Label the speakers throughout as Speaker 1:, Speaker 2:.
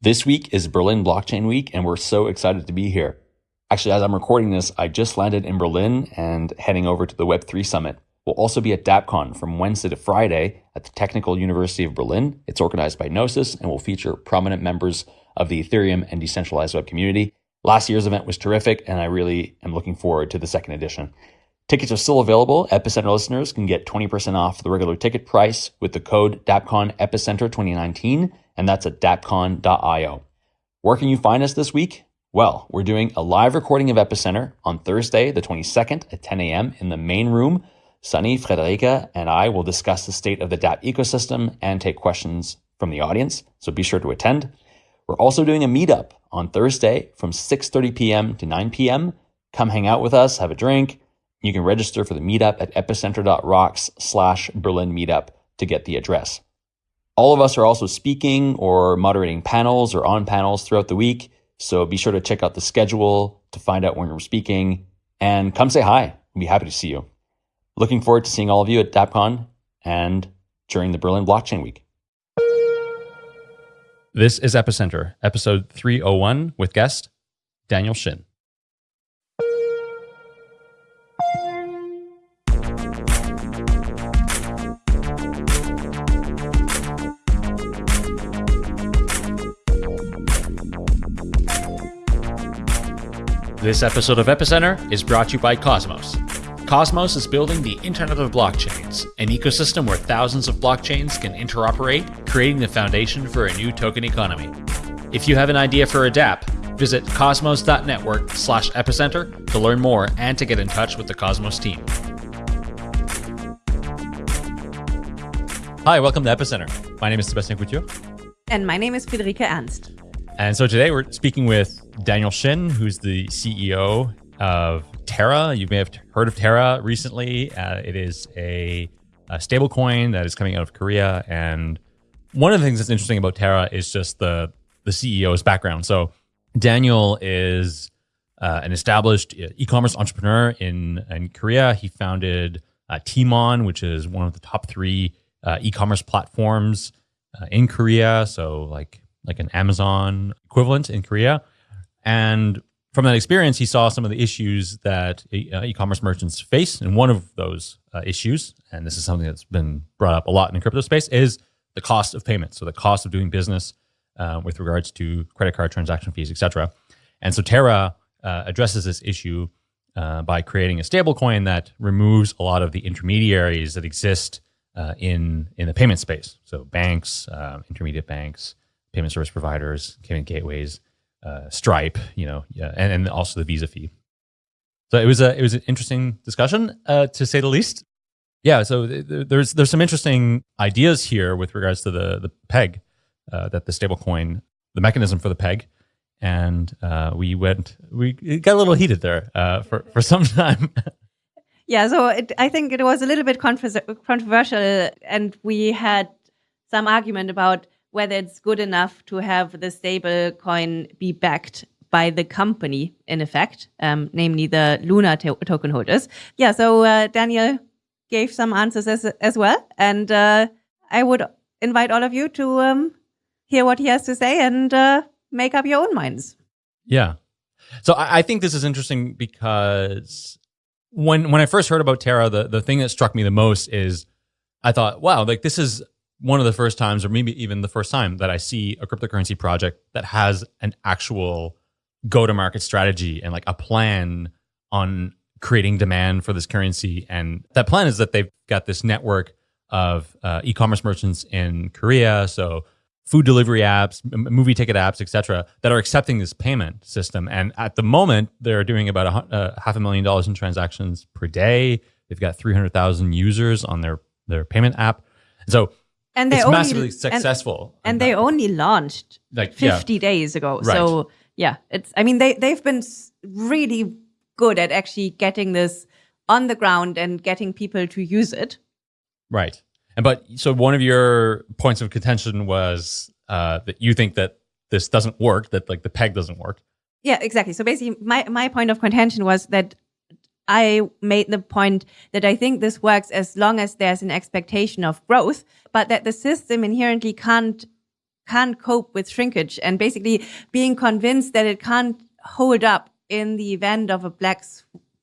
Speaker 1: This week is Berlin Blockchain Week, and we're so excited to be here. Actually, as I'm recording this, I just landed in Berlin and heading over to the Web3 Summit. We'll also be at DAPCON from Wednesday to Friday at the Technical University of Berlin. It's organized by Gnosis and will feature prominent members of the Ethereum and decentralized web community. Last year's event was terrific, and I really am looking forward to the second edition. Tickets are still available. Epicenter listeners can get 20% off the regular ticket price with the code DappCon Epicenter 2019, and that's at dappcon.io. Where can you find us this week? Well, we're doing a live recording of Epicenter on Thursday, the 22nd at 10 a.m. in the main room Sunny, Friederike, and I will discuss the state of the DApp ecosystem and take questions from the audience, so be sure to attend. We're also doing a meetup on Thursday from 6:30 p.m. to 9 p.m. Come hang out with us, have a drink. You can register for the meetup at epicenter.rocks slash Berlin meetup to get the address. All of us are also speaking or moderating panels or on panels throughout the week, so be sure to check out the schedule to find out when we're speaking and come say hi. We'll be happy to see you. Looking forward to seeing all of you at DappCon and during the Berlin Blockchain Week.
Speaker 2: This is Epicenter, episode 301 with guest Daniel Shin. This episode of Epicenter is brought to you by Cosmos Cosmos is building the Internet of Blockchains, an ecosystem where thousands of blockchains can interoperate, creating the foundation for a new token economy. If you have an idea for a dApp, visit cosmos.network slash epicenter to learn more and to get in touch with the Cosmos team. Hi, welcome to Epicenter. My name is Sebastian Couture.
Speaker 3: And my name is Friederike Ernst.
Speaker 2: And so today we're speaking with Daniel Shin, who's the CEO of Terra. You may have heard of Terra recently. Uh, it is a, a stablecoin that is coming out of Korea. And one of the things that's interesting about Terra is just the, the CEO's background. So Daniel is uh, an established uh, e-commerce entrepreneur in, in Korea. He founded uh, Tmon, which is one of the top three uh, e-commerce platforms uh, in Korea. So like like an Amazon equivalent in Korea. And from that experience, he saw some of the issues that uh, e-commerce merchants face, and one of those uh, issues, and this is something that's been brought up a lot in the crypto space, is the cost of payment. So the cost of doing business uh, with regards to credit card transaction fees, etc. And so Terra uh, addresses this issue uh, by creating a stablecoin that removes a lot of the intermediaries that exist uh, in in the payment space. So banks, intermediate banks, payment service providers, payment gateways uh, Stripe, you know, yeah, and, and also the Visa fee. So it was a it was an interesting discussion uh, to say the least. Yeah, so th- there's there's some interesting ideas here with regards to the the peg uh, that the stablecoin, the mechanism for the peg, and uh, we went we got a little heated there uh, for for some time.
Speaker 3: yeah, so it, I think it was a little bit controversial, and we had some argument about whether it's good enough to have the stable coin be backed by the company in effect, um, namely the Luna to token holders. Yeah, so uh, Daniel gave some answers as, as well. And uh, I would invite all of you to um, hear what he has to say and uh, make up your own minds.
Speaker 2: Yeah. So I, I think this is interesting because when when I first heard about Terra, the, the thing that struck me the most is I thought, wow, like this is one of the first times, or maybe even the first time, that I see a cryptocurrency project that has an actual go to market strategy and like a plan on creating demand for this currency. And that plan is that they've got this network of uh, e-commerce merchants in Korea, so food delivery apps, movie ticket apps, etc., that are accepting this payment system. And at the moment, they're doing about a, uh, half a million dollars in transactions per day. They've got 300,000 users on their their payment app. So
Speaker 3: and they
Speaker 2: it's
Speaker 3: only,
Speaker 2: massively successful.
Speaker 3: And, and they only launched like 50 yeah. days ago. Right. So yeah, it's I mean they they've been really good at actually getting this on the ground and getting people to use it.
Speaker 2: Right. And but so one of your points of contention was uh, that you think that this doesn't work, that like the peg doesn't work.
Speaker 3: Yeah, exactly. So basically my my point of contention was that I made the point that I think this works as long as there's an expectation of growth, but that the system inherently can't can't cope with shrinkage. And basically being convinced that it can't hold up in the event of a black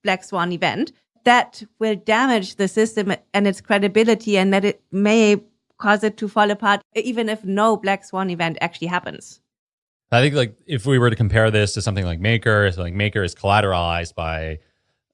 Speaker 3: black swan event that will damage the system and its credibility and that it may cause it to fall apart even if no black swan event actually happens.
Speaker 2: I think like if we were to compare this to something like maker so like maker is collateralized by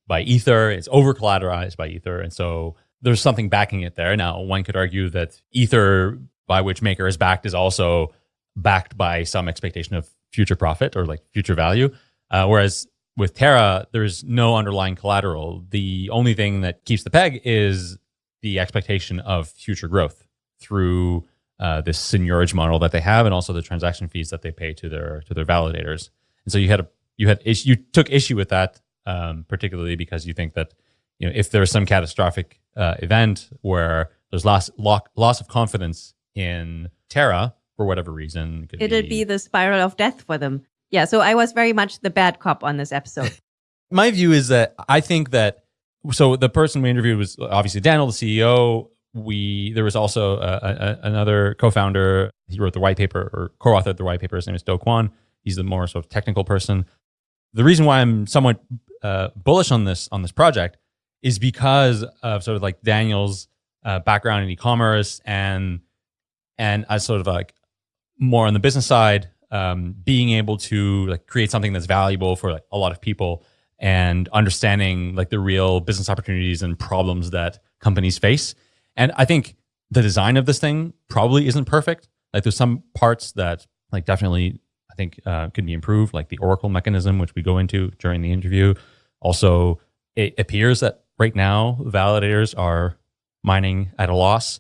Speaker 2: by ether it's over collateralized by ether and so there's something backing it there now one could argue that ether by which maker is backed is also backed by some expectation of future profit or like future value uh, whereas with Terra, there's no underlying collateral. The only thing that keeps the peg is the expectation of future growth through uh, this seigniorage model that they have, and also the transaction fees that they pay to their to their validators. And so you had a you had you took issue with that, um, particularly because you think that you know if there's some catastrophic uh, event where there's loss loss of confidence in Terra for whatever reason,
Speaker 3: it'll be, be the spiral of death for them. Yeah, so I was very much the bad cop on this episode.
Speaker 2: My view is that I think that so the person we interviewed was obviously Daniel, the CEO. We there was also a, a, another co-founder. He wrote the white paper or co-authored the white paper. His name is Do Kwon. He's the more sort of technical person. The reason why I'm somewhat uh, bullish on this on this project is because of sort of like Daniel's uh, background in e-commerce and and as sort of like more on the business side, um, being able to like create something that's valuable for like a lot of people and understanding like the real business opportunities and problems that companies face. And I think the design of this thing probably isn't perfect. Like there's some parts that like definitely I think uh, could be improved, like the Oracle mechanism, which we go into during the interview. Also, it appears that right now validators are mining at a loss.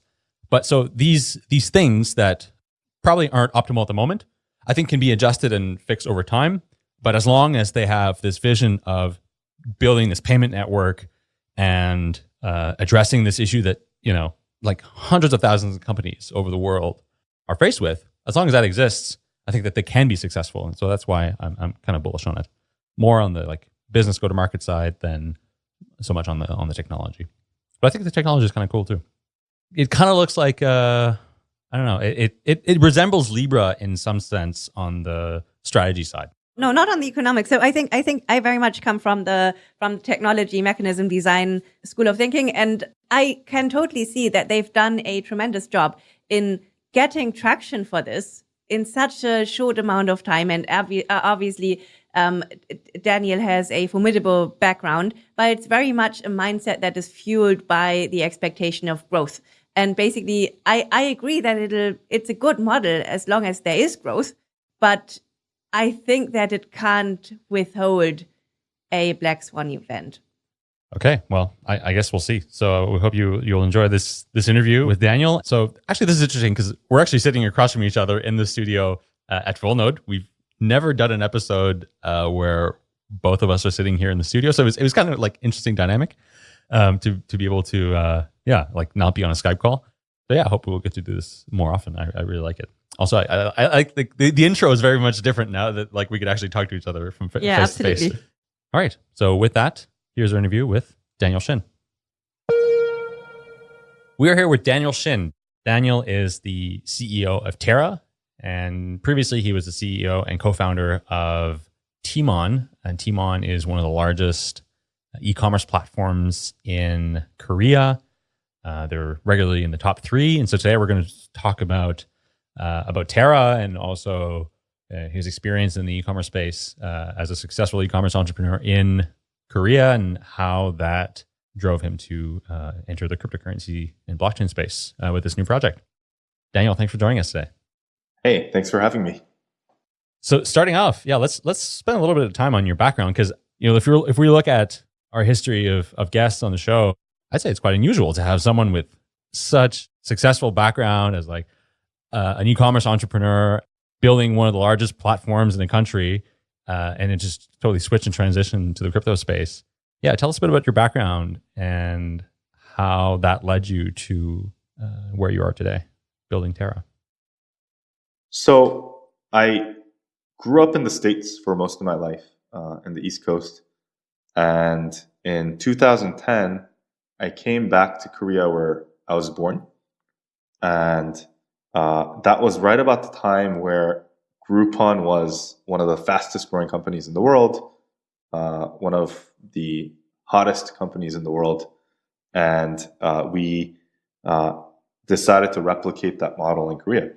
Speaker 2: But so these these things that probably aren't optimal at the moment I think can be adjusted and fixed over time. But as long as they have this vision of building this payment network and uh, addressing this issue that, you know, like hundreds of thousands of companies over the world are faced with, as long as that exists, I think that they can be successful. And so that's why I'm, I'm kind of bullish on it. More on the like business go to market side than so much on the on the technology. But I think the technology is kind of cool too. It kind of looks like uh, I don't know. It, it it resembles Libra in some sense on the strategy side.
Speaker 3: No, not on the economics. So I think I think I very much come from the from technology mechanism design school of thinking, and I can totally see that they've done a tremendous job in getting traction for this in such a short amount of time. And uh, obviously, um, Daniel has a formidable background, but it's very much a mindset that is fueled by the expectation of growth. And basically, I, I agree that it'll, it's a good model as long as there is growth, but I think that it can't withhold a black swan event.
Speaker 2: Okay, well, I, I, guess we'll see. So we hope you you'll enjoy this this interview with Daniel. So actually, this is interesting because we're actually sitting across from each other in the studio uh, at Full Node. We've never done an episode uh, where both of us are sitting here in the studio, so it was, it was kind of like interesting dynamic um, to to be able to uh, yeah, like not be on a Skype call. But yeah, I hope we'll get to do this more often. I, I really like it. Also, I, I, I like the, the, intro is very much different now that like we could actually talk to each other from f-
Speaker 3: yeah,
Speaker 2: face absolutely. to face. All right. So with that, here's our interview with Daniel Shin. We are here with Daniel Shin. Daniel is the CEO of Terra, and previously he was the CEO and co-founder of Tmon. And Tmon is one of the largest e-commerce platforms in Korea. Uh, they're regularly in the top three, and so today we're going to talk about uh, about Terra and also uh, his experience in the e-commerce space uh, as a successful e-commerce entrepreneur in Korea and how that drove him to uh, enter the cryptocurrency and blockchain space uh, with this new project. Daniel, thanks for joining us today.
Speaker 4: Hey, thanks for having me.
Speaker 2: So starting off, yeah, let's let's spend a little bit of time on your background because you know if you if we look at our history of of guests on the show, I'd say it's quite unusual to have someone with such successful background as like uh, an e-commerce entrepreneur building one of the largest platforms in the country uh, and it just totally switched and transitioned to the crypto space. Yeah, tell us a bit about your background and how that led you to uh, where you are today, building Terra.
Speaker 4: So I grew up in the States for most of my life uh, in the East Coast. And in 2010, I came back to Korea where I was born. And uh, that was right about the time where Groupon was one of the fastest growing companies in the world, uh, one of the hottest companies in the world. And uh, we uh, decided to replicate that model in Korea.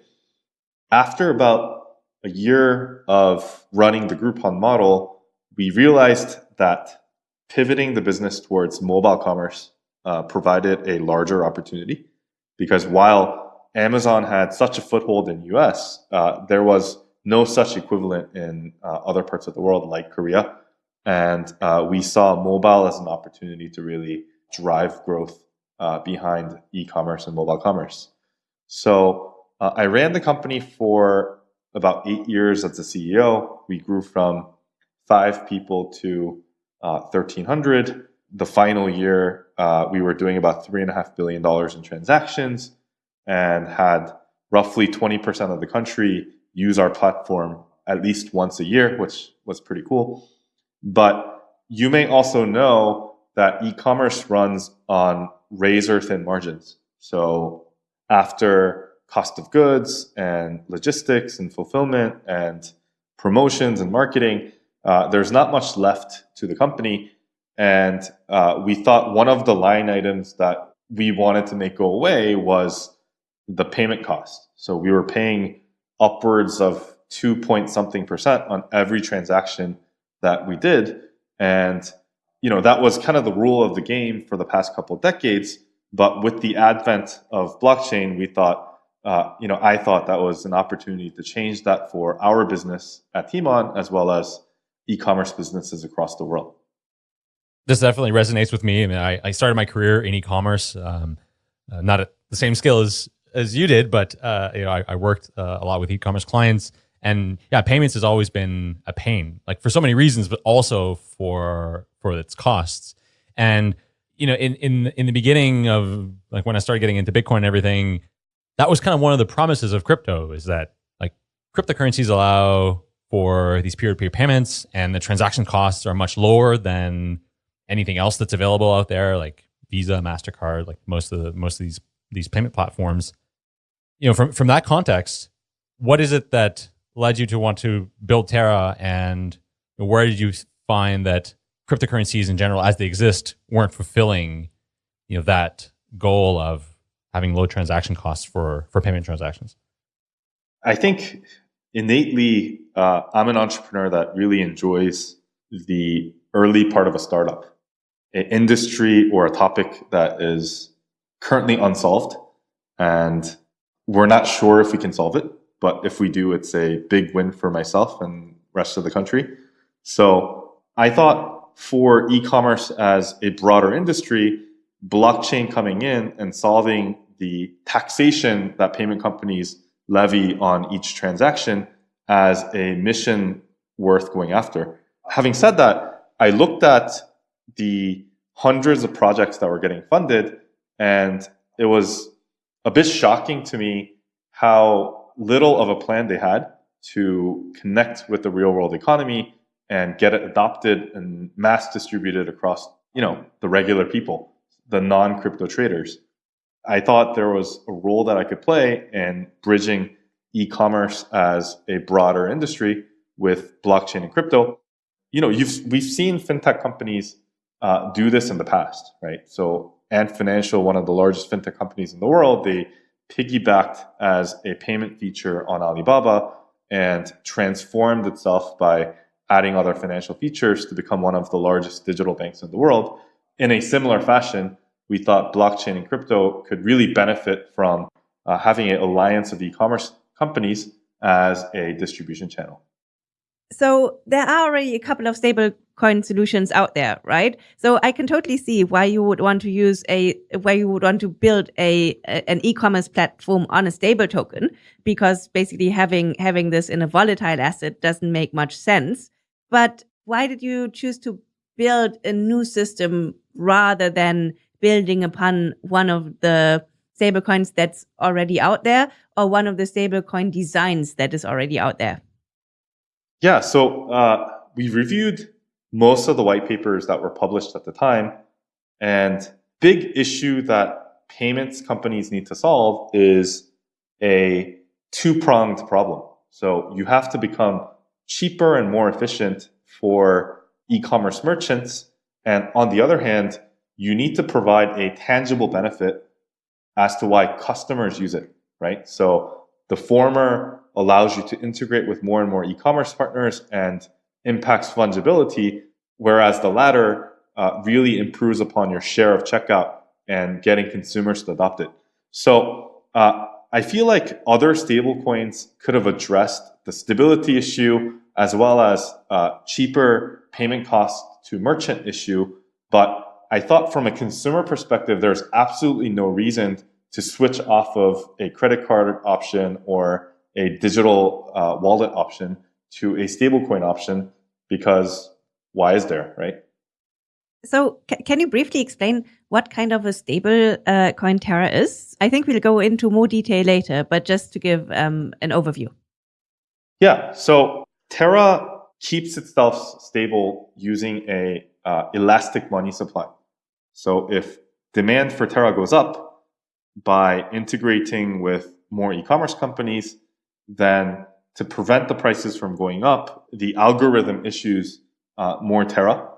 Speaker 4: After about a year of running the Groupon model, we realized that pivoting the business towards mobile commerce uh, provided a larger opportunity because while Amazon had such a foothold in US, uh, there was no such equivalent in uh, other parts of the world like Korea. And uh, we saw mobile as an opportunity to really drive growth uh, behind e-commerce and mobile commerce. So uh, I ran the company for about eight years as the CEO. We grew from five people to uh, 1,300. The final year, uh, we were doing about $3.5 billion in transactions and had roughly 20% of the country use our platform at least once a year, which was pretty cool. But you may also know that e-commerce runs on razor thin margins. So after cost of goods and logistics and fulfillment and promotions and marketing, uh, there's not much left to the company. And uh, we thought one of the line items that we wanted to make go away was the payment cost. So we were paying upwards of two point something percent on every transaction that we did. And, you know, that was kind of the rule of the game for the past couple of decades. But with the advent of blockchain, we thought, uh, you know, I thought that was an opportunity to change that for our business at Tmon as well as e-commerce businesses across the world.
Speaker 2: This definitely resonates with me. I mean, I, I started my career in e-commerce, um, uh, not at the same scale as as you did, but uh, you know, I, I worked uh, a lot with e-commerce clients, and yeah, payments has always been a pain, like for so many reasons, but also for for its costs. And you know, in in in the beginning of like when I started getting into Bitcoin and everything, that was kind of one of the promises of crypto is that like cryptocurrencies allow for these peer-to-peer payments and the transaction costs are much lower than anything else that's available out there like visa mastercard like most of the most of these these payment platforms you know from from that context what is it that led you to want to build terra and where did you find that cryptocurrencies in general as they exist weren't fulfilling you know that goal of having low transaction costs for for payment transactions?
Speaker 4: I think innately, uh, I'm an entrepreneur that really enjoys the early part of a startup, an industry or a topic that is currently unsolved, and we're not sure if we can solve it. But if we do, it's a big win for myself and rest of the country. So I thought for e-commerce as a broader industry, blockchain coming in and solving the taxation that payment companies levy on each transaction as a mission worth going after. Having said that, I looked at the hundreds of projects that were getting funded, and it was a bit shocking to me how little of a plan they had to connect with the real world economy and get it adopted and mass distributed across you know the regular people the non-crypto traders I thought there was a role that I could play in bridging e-commerce as a broader industry with blockchain and crypto. You know, you've we've seen fintech companies uh, do this in the past, right? So, Ant Financial, one of the largest fintech companies in the world, they piggybacked as a payment feature on Alibaba and transformed itself by adding other financial features to become one of the largest digital banks in the world. In a similar fashion, we thought blockchain and crypto could really benefit from uh, having an alliance of e-commerce companies as a distribution channel.
Speaker 3: So there are already a couple of stablecoin solutions out there, right? So I can totally see why you would want to use a, why you would want to build a, a an e-commerce platform on a stable token, because basically having having this in a volatile asset doesn't make much sense. But why did you choose to build a new system rather than building upon one of the stablecoins that's already out there or one of the stablecoin designs that is already out there?
Speaker 4: Yeah, so uh, we reviewed most of the white papers that were published at the time. And big issue that payments companies need to solve is a two pronged problem. So you have to become cheaper and more efficient for e commerce merchants. And on the other hand, you need to provide a tangible benefit as to why customers use it, right? So the former allows you to integrate with more and more e-commerce partners and impacts fungibility, whereas the latter uh, really improves upon your share of checkout and getting consumers to adopt it. So uh, I feel like other stablecoins could have addressed the stability issue as well as uh, cheaper payment costs to merchant issue, but I thought from a consumer perspective, there's absolutely no reason to switch off of a credit card option or a digital uh, wallet option to a stablecoin option because why is there, right?
Speaker 3: So, can you briefly explain what kind of a stable uh, coin Terra is? I think we'll go into more detail later, but just to give um, an overview.
Speaker 4: Yeah. So, Terra keeps itself stable using a uh, elastic money supply. So if demand for Terra goes up by integrating with more e-commerce companies, then to prevent the prices from going up, the algorithm issues uh, more Terra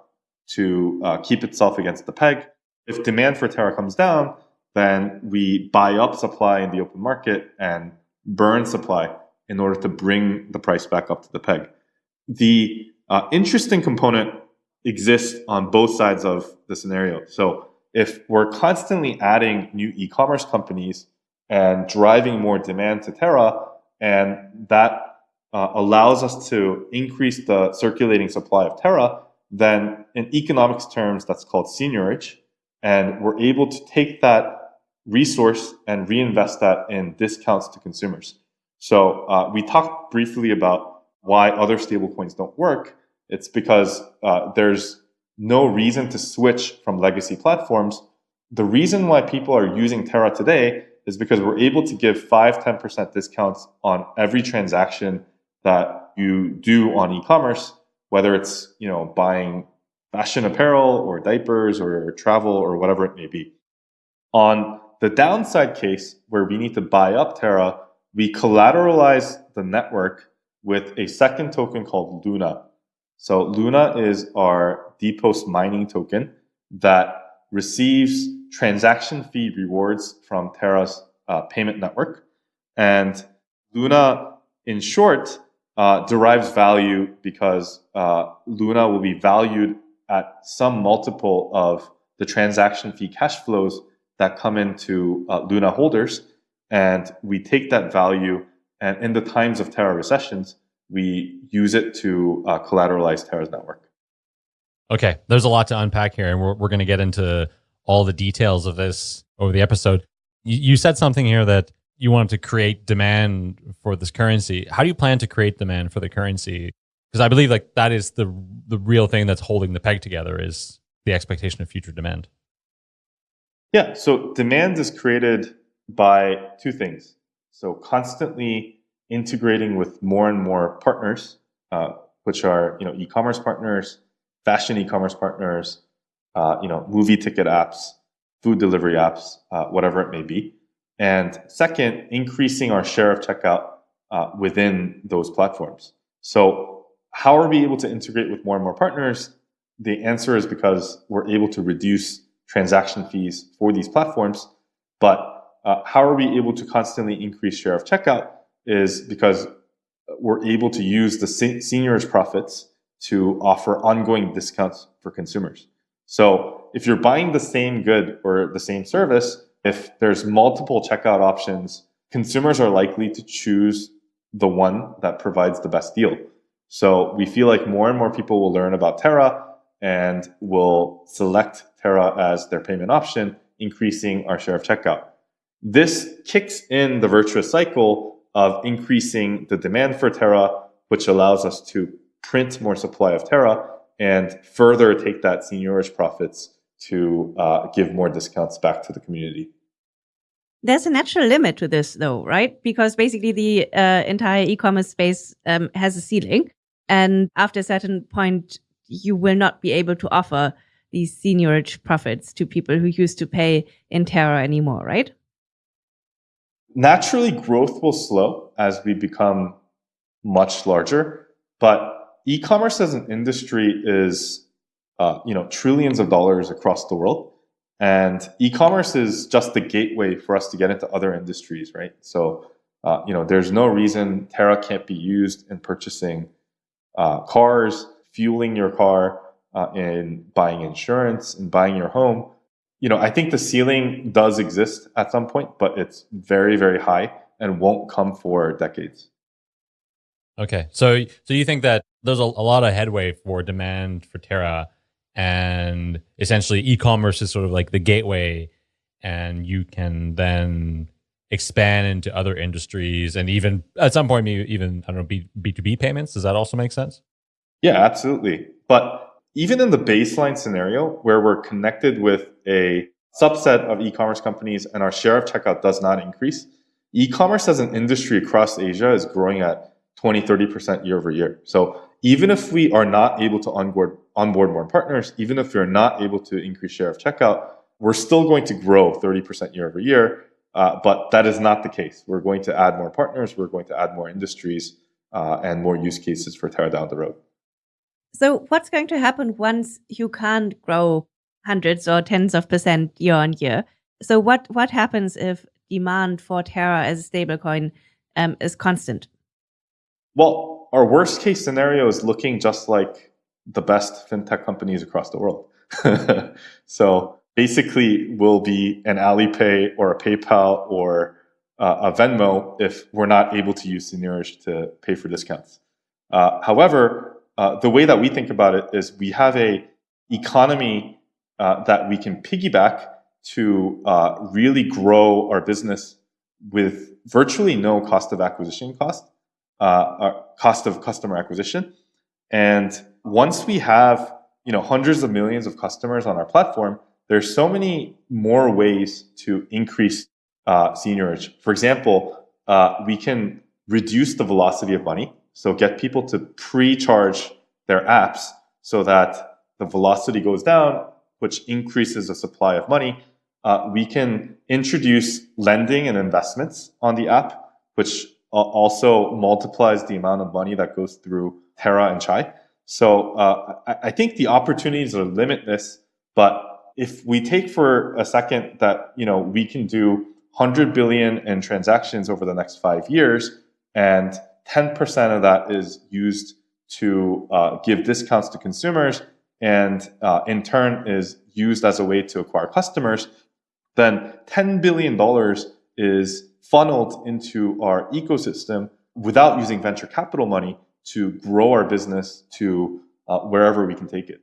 Speaker 4: to uh, keep itself against the peg. If demand for Terra comes down, then we buy up supply in the open market and burn supply in order to bring the price back up to the peg. The uh, interesting component exists on both sides of the scenario. So if we're constantly adding new e-commerce companies and driving more demand to Terra, and that uh, allows us to increase the circulating supply of Terra, then in economics terms, that's called seigniorage. And we're able to take that resource and reinvest that in discounts to consumers. So uh, we talked briefly about why other stablecoins don't work. It's because uh, there's no reason to switch from legacy platforms. The reason why people are using Terra today is because we're able to give 5 10% discounts on every transaction that you do on e-commerce, whether it's you know buying fashion apparel or diapers or travel or whatever it may be. On the downside case where we need to buy up Terra, we collateralize the network with a second token called Luna. So Luna is our DPoS mining token that receives transaction fee rewards from Terra's uh, payment network. And Luna, in short, uh, derives value because uh, Luna will be valued at some multiple of the transaction fee cash flows that come into uh, Luna holders. And we take that value and in the times of Terra recessions, we use it to uh, collateralize Terra's network.
Speaker 2: Okay, there's a lot to unpack here, and we're, we're going to get into all the details of this over the episode. You, you said something here that you wanted to create demand for this currency. How do you plan to create demand for the currency? Because I believe like that is the the real thing that's holding the peg together is the expectation of future demand.
Speaker 4: Yeah, so demand is created by two things. So constantly integrating with more and more partners, uh, which are you know e-commerce partners, fashion e-commerce partners, uh, you know movie ticket apps, food delivery apps, uh, whatever it may be. And second, increasing our share of checkout uh, within those platforms. So how are we able to integrate with more and more partners? The answer is because we're able to reduce transaction fees for these platforms. But uh, how are we able to constantly increase share of checkout? is because we're able to use the seigniorage profits to offer ongoing discounts for consumers. So if you're buying the same good or the same service, if there's multiple checkout options, consumers are likely to choose the one that provides the best deal. So we feel like more and more people will learn about Terra and will select Terra as their payment option, increasing our share of checkout. This kicks in the virtuous cycle of increasing the demand for Terra, which allows us to print more supply of Terra and further take that seigniorage profits to uh, give more discounts back to the community.
Speaker 3: There's a natural limit to this, though, right? Because basically the uh, entire e-commerce space um, has a ceiling, and after a certain point, you will not be able to offer these seigniorage profits to people who used to pay in Terra anymore, right?
Speaker 4: naturally, growth will slow as we become much larger, but e-commerce as an industry is, uh, you know, trillions of dollars across the world. And e-commerce is just the gateway for us to get into other industries, right? So, uh, you know, there's no reason Terra can't be used in purchasing uh, cars, fueling your car, uh, in buying insurance, and buying your home. You know, I think the ceiling does exist at some point, but it's very, very high and won't come for decades.
Speaker 2: Okay, so so you think that there's a, a lot of headway for demand for Terra, and essentially e-commerce is sort of like the gateway, and you can then expand into other industries and even at some point even I don't know B B two B payments. Does that also make sense?
Speaker 4: Yeah, absolutely. But even in the baseline scenario where we're connected with a subset of e-commerce companies and our share of checkout does not increase, e-commerce as an industry across Asia is growing at 20, 30% year over year. So even if we are not able to onboard, onboard more partners, even if we're not able to increase share of checkout, we're still going to grow 30% year over year. Uh, but that is not the case. We're going to add more partners, we're going to add more industries uh, and more use cases for Terra down the road.
Speaker 3: So, what's going to happen once you can't grow hundreds or tens of percent year on year? So, what what happens if demand for Terra as a stablecoin um, is constant?
Speaker 4: Well, our worst case scenario is looking just like the best fintech companies across the world. so basically, we'll be an Alipay or a PayPal or uh, a Venmo if we're not able to use Seigniorage to pay for discounts. Uh, however, uh, the way that we think about it is we have a economy uh, that we can piggyback to uh, really grow our business with virtually no cost of acquisition cost, uh, cost of customer acquisition. And once we have you know hundreds of millions of customers on our platform, there's so many more ways to increase uh, seigniorage. For example, uh, we can reduce the velocity of money so get people to pre-charge their apps so that the velocity goes down, which increases the supply of money. Uh, we can introduce lending and investments on the app, which also multiplies the amount of money that goes through Terra and Chai. So uh, I, I think the opportunities are limitless, but if we take for a second that you know we can do 100 billion in transactions over the next five years, and 10% of that is used to uh, give discounts to consumers and uh, in turn is used as a way to acquire customers, then $10 billion is funneled into our ecosystem without using venture capital money to grow our business to uh, wherever we can take it.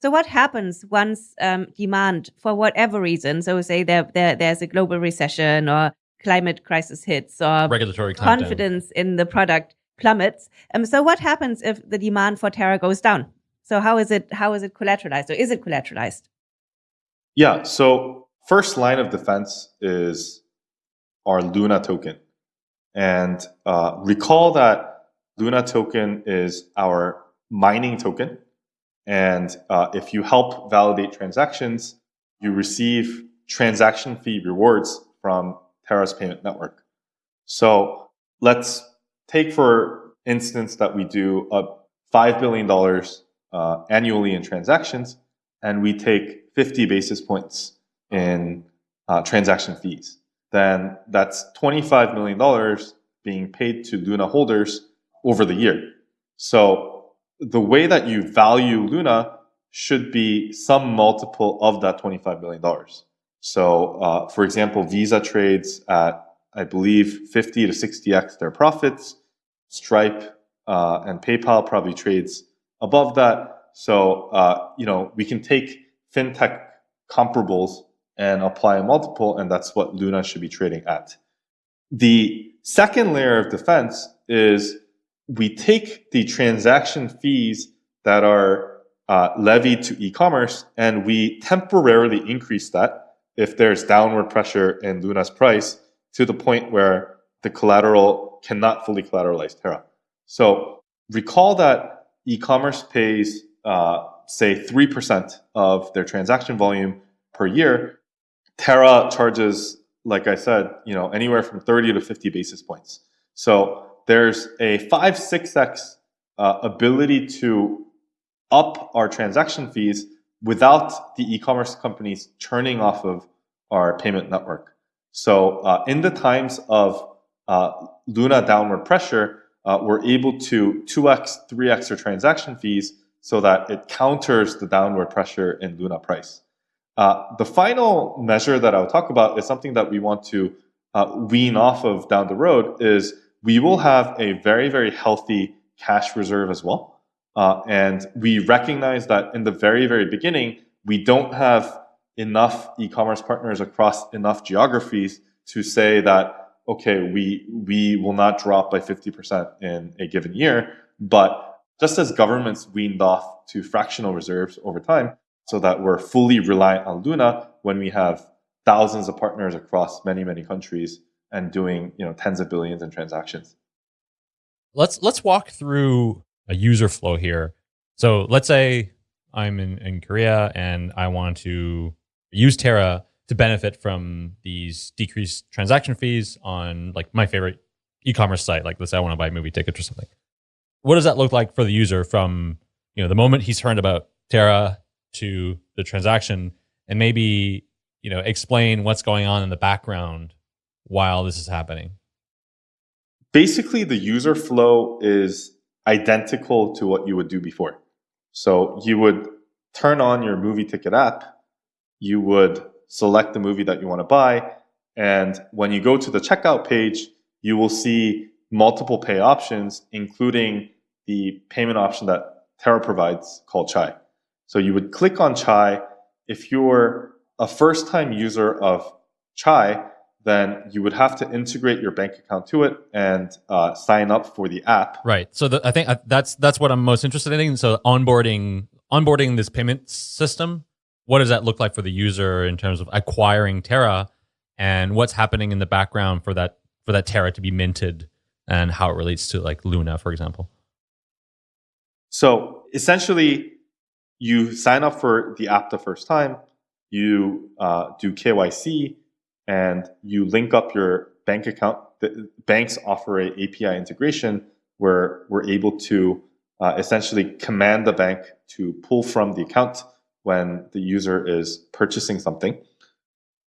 Speaker 3: So what happens once um, demand, for whatever reason, so say there, there there's a global recession or climate crisis hits or
Speaker 2: regulatory
Speaker 3: confidence in the product plummets. Um, so what happens if the demand for Terra goes down? So how is it how is it collateralized or is it collateralized?
Speaker 4: Yeah. So first line of defense is our Luna token, and uh, recall that Luna token is our mining token, and uh, if you help validate transactions, you receive transaction fee rewards from Terra's payment network. So let's take for instance that we do a $5 billion uh, annually in transactions, and we take 50 basis points in uh, transaction fees. Then that's $25 million being paid to Luna holders over the year. So the way that you value Luna should be some multiple of that $25 million. So, uh, for example, Visa trades at, I believe, 50 to 60x their profits. Stripe uh, and PayPal probably trades above that. So, uh, you know, we can take fintech comparables and apply a multiple, and that's what Luna should be trading at. The second layer of defense is we take the transaction fees that are uh, levied to e-commerce and we temporarily increase that if there's downward pressure in Luna's price to the point where the collateral cannot fully collateralize Terra. So recall that e-commerce pays, uh, say, 3% of their transaction volume per year. Terra charges like I said, you know, anywhere from 30 to 50 basis points. So there's a five, six X uh, ability to up our transaction fees without the e-commerce companies turning off of our payment network. So uh, in the times of uh, Luna downward pressure, uh, we're able to 2x, 3x our transaction fees so that it counters the downward pressure in Luna price. Uh, the final measure that I'll talk about is something that we want to uh, wean off of down the road is we will have a very, very healthy cash reserve as well. Uh, and we recognize that in the very, very beginning, we don't have enough e-commerce partners across enough geographies to say that, okay, we, we will not drop by 50% in a given year. But just as governments weaned off to fractional reserves over time, so that we're fully reliant on Luna when we have thousands of partners across many, many countries and doing you know tens of billions in transactions.
Speaker 2: Let's let's walk through a user flow here. So let's say I'm in, in Korea and I want to use Terra to benefit from these decreased transaction fees on like my favorite e-commerce site. Like let's say I want to buy movie tickets or something. What does that look like for the user from you know the moment he's heard about Terra to the transaction and maybe you know explain what's going on in the background while this is happening?
Speaker 4: Basically, the user flow is identical to what you would do before. So you would turn on your movie ticket app, you would select the movie that you want to buy, and when you go to the checkout page, you will see multiple pay options, including the payment option that Terra provides called Chai. So you would click on Chai. If you're a first time user of Chai, then you would have to integrate your bank account to it and uh, sign up for the app.
Speaker 2: Right. So the, I think uh, that's that's what I'm most interested in. So onboarding onboarding this payment system. What does that look like for the user in terms of acquiring Terra, and what's happening in the background for that for that Terra to be minted, and how it relates to like Luna, for example.
Speaker 4: So essentially, you sign up for the app the first time. You uh, do KYC and you link up your bank account. The banks offer a API integration where we're able to uh, essentially command the bank to pull from the account when the user is purchasing something.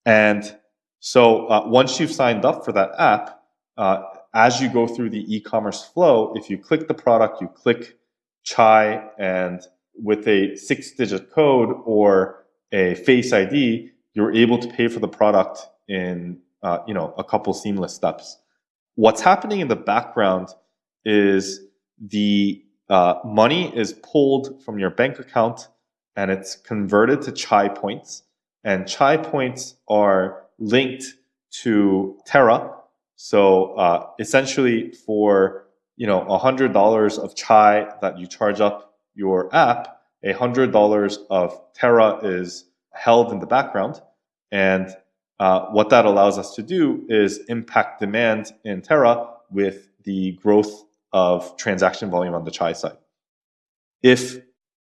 Speaker 4: And so uh, once you've signed up for that app, uh, as you go through the e-commerce flow, if you click the product, you click Chai, and with a six-digit code or a Face ID, you're able to pay for the product in uh, you know a couple seamless steps. What's happening in the background is the uh, money is pulled from your bank account and it's converted to Chai points, and Chai points are linked to Terra. So uh, essentially, for you know hundred dollars of Chai that you charge up your app, hundred dollars of Terra is held in the background, and uh, what that allows us to do is impact demand in Terra with the growth of transaction volume on the Chai side. If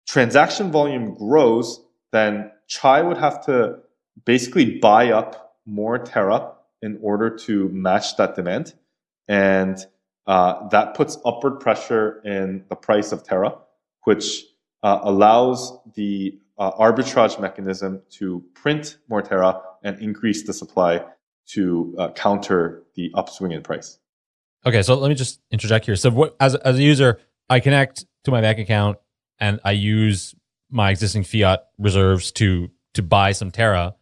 Speaker 4: transaction volume grows, then Chai would have to basically buy up more Terra in order to match that demand. And uh, that puts upward pressure in the price of Terra, which uh, allows the uh, arbitrage mechanism to print more Terra and increase the supply to uh, counter the upswing in price.
Speaker 2: Okay, so let me just interject here. So, what, as as a user, I connect to my bank account and I use my existing fiat reserves to to buy some Terra.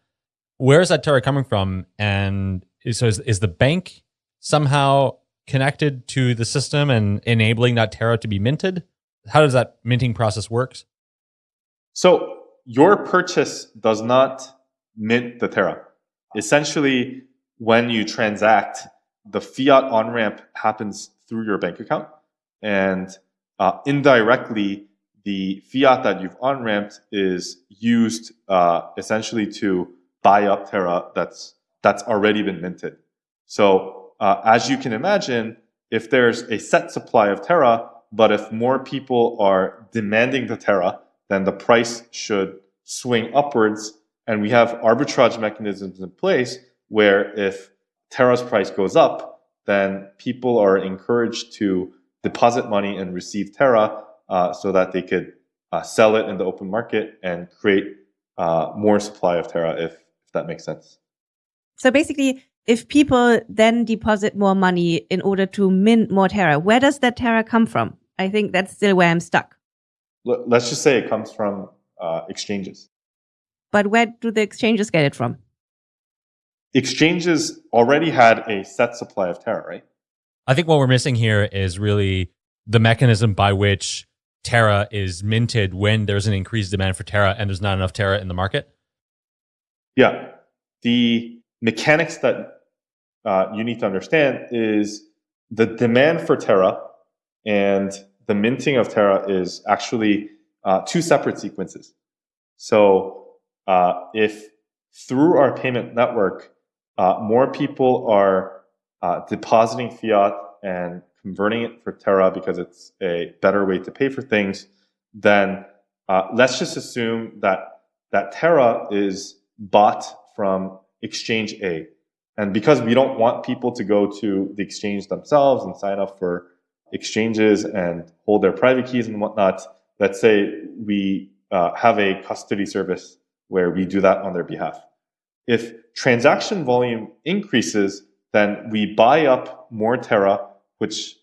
Speaker 2: Where is that Terra coming from? And so, is, is the bank somehow connected to the system and enabling that Terra to be minted? How does that minting process works?
Speaker 4: So your purchase does not mint the Terra. Essentially, when you transact, the fiat on ramp happens through your bank account, and uh, indirectly, the fiat that you've on ramped is used uh, essentially to buy up Terra that's that's already been minted. So uh, as you can imagine, if there's a set supply of Terra, but if more people are demanding the Terra, then the price should swing upwards. And we have arbitrage mechanisms in place where if Terra's price goes up, then people are encouraged to deposit money and receive Terra uh, so that they could uh, sell it in the open market and create uh, more supply of Terra, if, if that makes sense.
Speaker 3: So basically, if people then deposit more money in order to mint more Terra, where does that Terra come from? I think that's still where I'm stuck.
Speaker 4: Let's just say it comes from uh, exchanges.
Speaker 3: But where do the exchanges get it from?
Speaker 4: Exchanges already had a set supply of Terra, right?
Speaker 2: I think what we're missing here is really the mechanism by which Terra is minted when there's an increased demand for Terra and there's not enough Terra in the market?
Speaker 4: Yeah. The mechanics that uh, you need to understand is the demand for Terra and the minting of Terra is actually uh, two separate sequences. So uh, if through our payment network, uh, more people are uh, depositing fiat and converting it for Terra because it's a better way to pay for things, then uh, let's just assume that that Terra is bought from exchange A. And because we don't want people to go to the exchange themselves and sign up for exchanges and hold their private keys and whatnot, let's say we uh, have a custody service where we do that on their behalf. If transaction volume increases, then we buy up more Terra which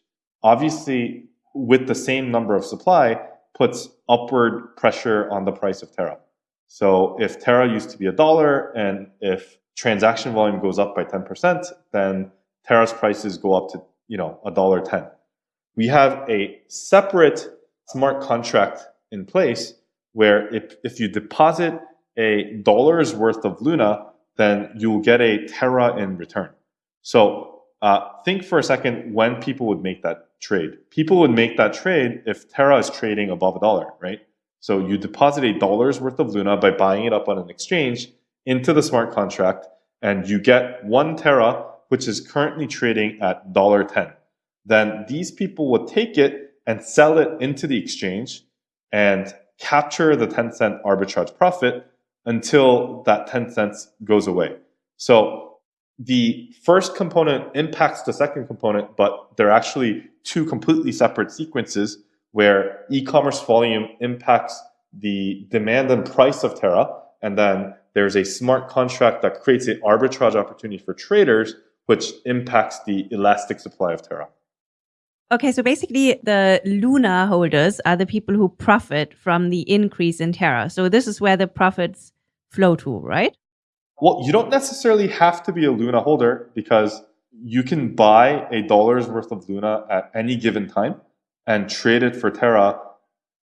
Speaker 4: obviously with the same number of supply puts upward pressure on the price of Terra. So if Terra used to be a dollar and if transaction volume goes up by 10%, then Terra's prices go up to, you know, a dollar 10. We have a separate smart contract in place where if, if you deposit a dollar's worth of Luna, then you'll get a Terra in return. So uh, think for a second when people would make that trade. People would make that trade if Terra is trading above a dollar, right? So you deposit a dollar's worth of Luna by buying it up on an exchange into the smart contract, and you get one Terra, which is currently trading at $1.10. Then these people would take it and sell it into the exchange and capture the 10 cent arbitrage profit until that 10 cents goes away. So the first component impacts the second component, but they're actually two completely separate sequences where e-commerce volume impacts the demand and price of Terra, and then there's a smart contract that creates an arbitrage opportunity for traders, which impacts the elastic supply of Terra.
Speaker 3: Okay, so basically the Luna holders are the people who profit from the increase in Terra. So this is where the profits flow to, right?
Speaker 4: Well, you don't necessarily have to be a Luna holder because you can buy a dollar's worth of Luna at any given time and trade it for Terra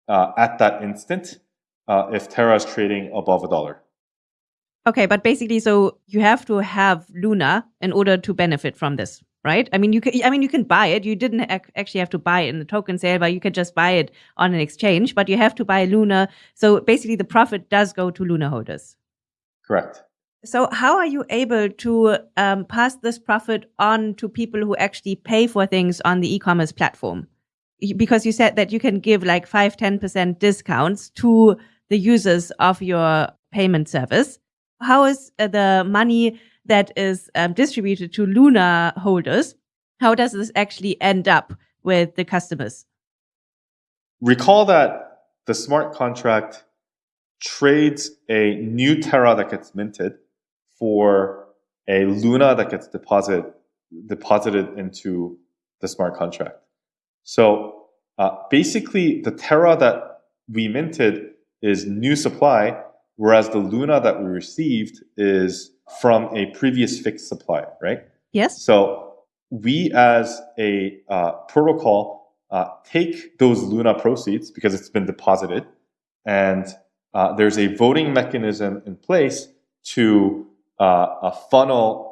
Speaker 4: uh, at that instant uh, if Terra is trading above a dollar.
Speaker 3: Okay, but basically, so you have to have Luna in order to benefit from this, right? I mean, you can. I mean, you can buy it. You didn't ac- actually have to buy it in the token sale, but you can just buy it on an exchange. But you have to buy Luna. So basically, the profit does go to Luna holders.
Speaker 4: Correct.
Speaker 3: So, how are you able to um, pass this profit on to people who actually pay for things on the e commerce platform? Because you said that you can give like 5 10% discounts to the users of your payment service. How is uh, the money that is um, distributed to Luna holders? How does this actually end up with the customers?
Speaker 4: Recall that the smart contract trades a new Terra that gets minted for a Luna that gets deposited deposited into the smart contract. So uh, basically, the Terra that we minted is new supply, whereas the Luna that we received is from a previous fixed supply, right?
Speaker 3: Yes.
Speaker 4: So we, as a uh, protocol, uh, take those Luna proceeds because it's been deposited, and uh, there's a voting mechanism in place to uh, funnel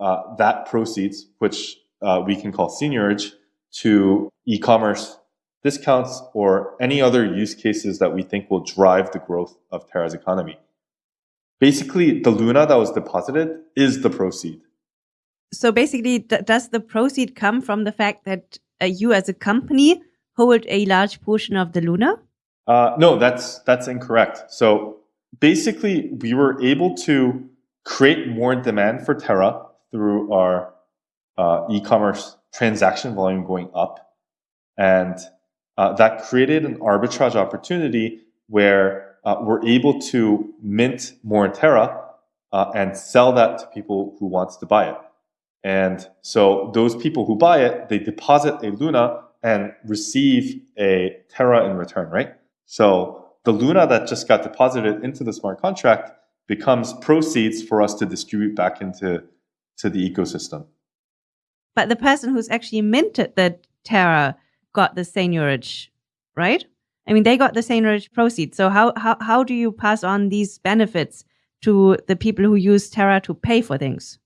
Speaker 4: uh, that proceeds, which uh, we can call seigniorage, to e-commerce discounts or any other use cases that we think will drive the growth of Terra's economy. Basically, the Luna that was deposited is the proceed.
Speaker 3: So basically, does the proceed come from the fact that uh, you as a company hold a large portion of the Luna?
Speaker 4: Uh, no, that's that's incorrect. So basically, we were able to create more demand for Terra through our uh, e-commerce transaction volume going up, and uh, that created an arbitrage opportunity where uh, we're able to mint more Terra uh, and sell that to people who wants to buy it. And so those people who buy it, they deposit a Luna and receive a Terra in return, right? So the Luna that just got deposited into the smart contract becomes proceeds for us to distribute back into to the ecosystem.
Speaker 3: But the person who's actually minted the Terra got the seigniorage, right? I mean, they got the seigniorage proceeds. So how, how, how do you pass on these benefits to the people who use Terra to pay for things?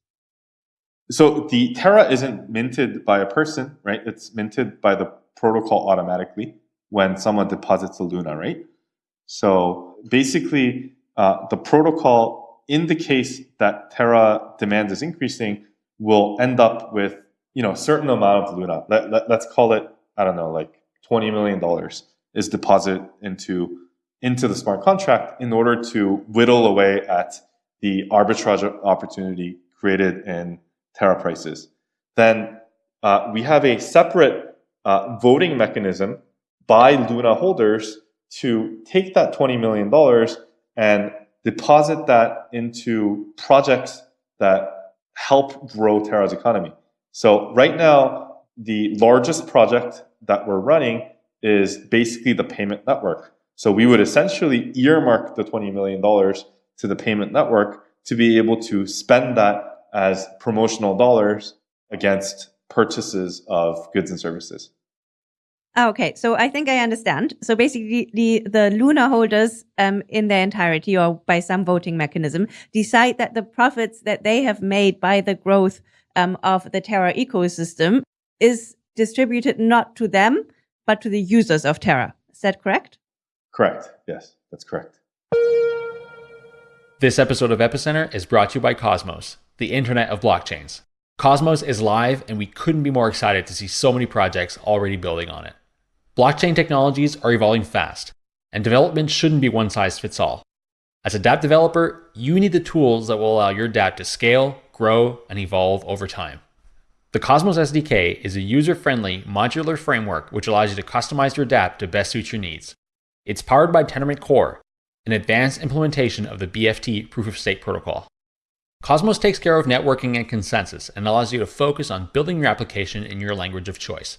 Speaker 4: So the Terra isn't minted by a person, right? It's minted by the protocol automatically when someone deposits a Luna, right? So basically, uh, the protocol, in the case that Terra demand is increasing, will end up with you know a certain amount of Luna. Let, let, let's call it I don't know, like twenty million dollars is deposited into into the smart contract in order to whittle away at the arbitrage opportunity created in Terra prices. Then uh, we have a separate uh, voting mechanism by Luna holders to take that $20 million and deposit that into projects that help grow Terra's economy. So right now, the largest project that we're running is basically the payment network. So we would essentially earmark the $20 million to the payment network to be able to spend that as promotional dollars against purchases of goods and services.
Speaker 3: Okay, so I think I understand. So basically, the, the Luna holders um, in their entirety or by some voting mechanism decide that the profits that they have made by the growth um, of the Terra ecosystem is distributed not to them, but to the users of Terra. Is that correct?
Speaker 4: Correct. Yes, that's correct.
Speaker 2: This episode of Epicenter is brought to you by Cosmos, the Internet of Blockchains. Cosmos is live, and we couldn't be more excited to see so many projects already building on it. Blockchain technologies are evolving fast, and development shouldn't be one size fits all. As a dApp developer, you need the tools that will allow your dApp to scale, grow, and evolve over time. The Cosmos SDK is a user friendly, modular framework which allows you to customize your dApp to best suit your needs. It's powered by Tendermint Core, an advanced implementation of the BFT proof of stake protocol. Cosmos takes care of networking and consensus and allows you to focus on building your application in your language of choice.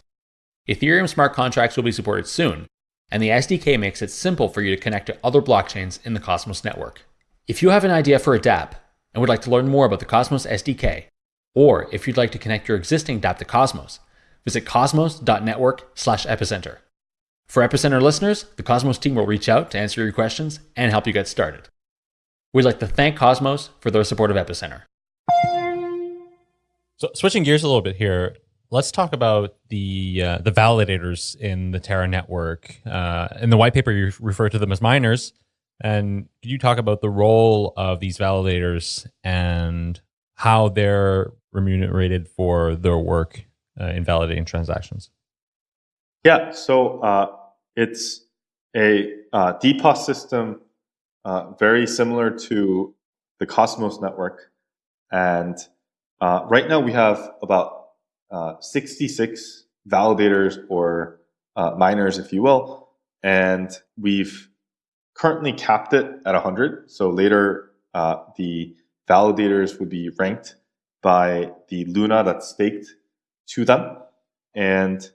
Speaker 2: Ethereum smart contracts will be supported soon, and the SDK makes it simple for you to connect to other blockchains in the Cosmos network. If you have an idea for a dApp and would like to learn more about the Cosmos SDK, or if you'd like to connect your existing dApp to Cosmos, visit cosmos.network slash epicenter. For Epicenter listeners, the Cosmos team will reach out to answer your questions and help you get started. We'd like to thank Cosmos for their support of Epicenter. So, switching gears a little bit here, let's talk about the uh, the validators in the Terra network. Uh, in the white paper, you refer to them as miners. And could you talk about the role of these validators and how they're remunerated for their work uh, in validating transactions?
Speaker 4: Yeah, so uh, it's a uh, DPoS system uh, very similar to the Cosmos network. And right now we have about uh, 66 validators or uh, miners, if you will, and we've currently capped it at 100. So later, uh, the validators would be ranked by the Luna that's staked to them. And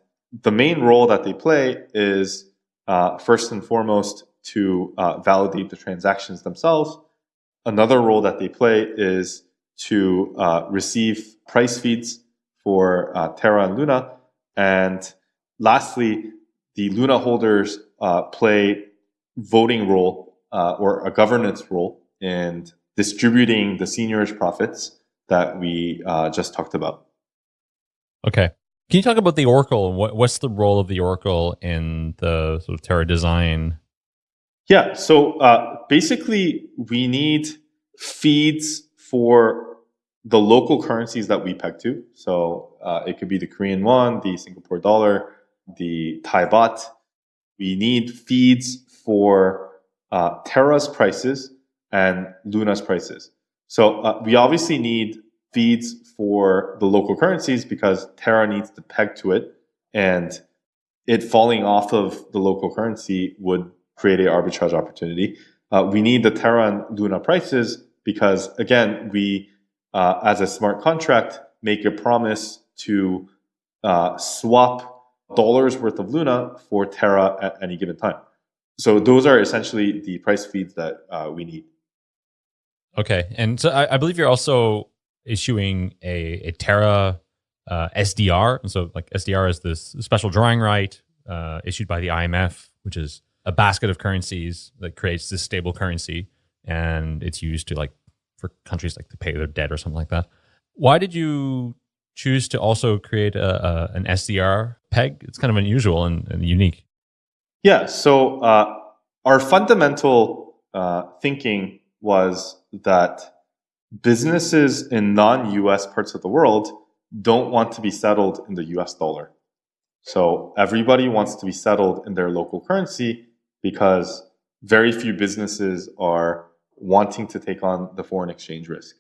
Speaker 4: the main role that they play is uh, first and foremost to uh, validate the transactions themselves. Another role that they play is to uh, receive price feeds for uh, Terra and Luna. And lastly, the Luna holders uh, play voting role uh, or a governance role in distributing the seigniorage profits that we uh, just talked about.
Speaker 2: Okay. Can you talk about the Oracle? What, what's the role of the Oracle in the sort of Terra design?
Speaker 4: Yeah. So uh, basically, we need feeds for the local currencies that we peg to. So uh, it could be the Korean won, the Singapore dollar, the Thai baht. We need feeds for uh, Terra's prices and Luna's prices. So uh, we obviously need feeds for the local currencies because Terra needs to peg to it, and it falling off of the local currency would create a arbitrage opportunity. Uh, we need the Terra and Luna prices because again, we uh, as a smart contract make a promise to uh, swap dollars worth of Luna for Terra at any given time. So those are essentially the price feeds that uh, we need.
Speaker 2: Okay, and so I, I, believe you're also issuing a, a Terra uh, SDR. And so, like SDR is this special drawing right uh, issued by the IMF, which is a basket of currencies that creates this stable currency, and it's used to like for countries like to pay their debt or something like that. Why did you choose to also create a, a an SDR peg? It's kind of unusual and, and unique.
Speaker 4: Yeah. So uh, our fundamental uh, thinking was that businesses in non-US parts of the world don't want to be settled in the US dollar. So everybody wants to be settled in their local currency because very few businesses are wanting to take on the foreign exchange risk.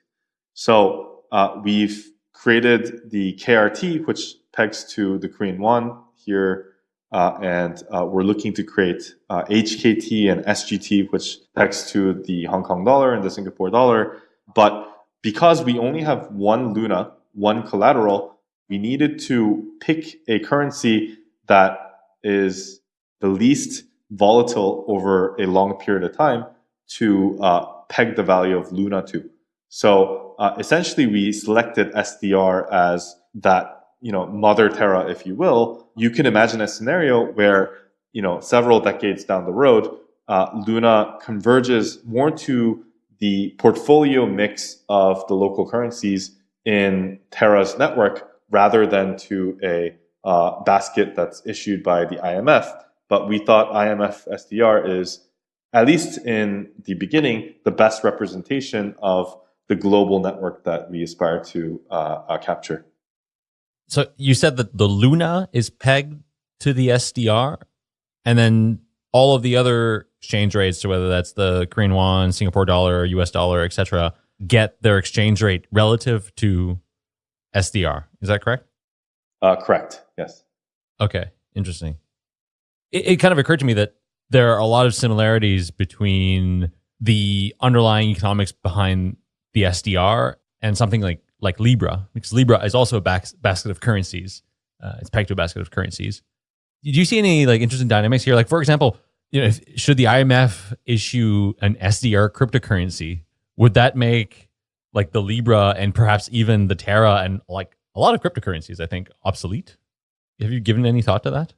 Speaker 4: So uh, we've created the KRT, which pegs to the Korean won here, uh, and uh, we're looking to create HKT uh, and SGT, which pegs to the Hong Kong dollar and the Singapore dollar. But because we only have one Luna, one collateral, we needed to pick a currency that is the least volatile over a long period of time to uh, peg the value of Luna to. So uh, essentially, we selected SDR as that you know mother Terra, if you will. You can imagine a scenario where you know several decades down the road, uh, Luna converges more to the portfolio mix of the local currencies in Terra's network rather than to a uh, basket that's issued by the IMF. But we thought IMF SDR is, at least in the beginning, the best representation of the global network that we aspire to uh, uh, capture.
Speaker 2: So you said that the Luna is pegged to the SDR, and then all of the other exchange rates, so whether that's the Korean won, Singapore dollar, US dollar, etc., get their exchange rate relative to SDR. Is that correct?
Speaker 4: Uh, correct. Yes.
Speaker 2: Okay. Interesting. It, it kind of occurred to me that there are a lot of similarities between the underlying economics behind the SDR and something like like Libra, because Libra is also a bas- basket of currencies. Uh, it's pegged to a basket of currencies. Did you see any like interesting dynamics here? Like for example, you know, if, should the IMF issue an SDR cryptocurrency, would that make like the Libra and perhaps even the Terra and like a lot of cryptocurrencies, I think, obsolete? Have you given any thought to that?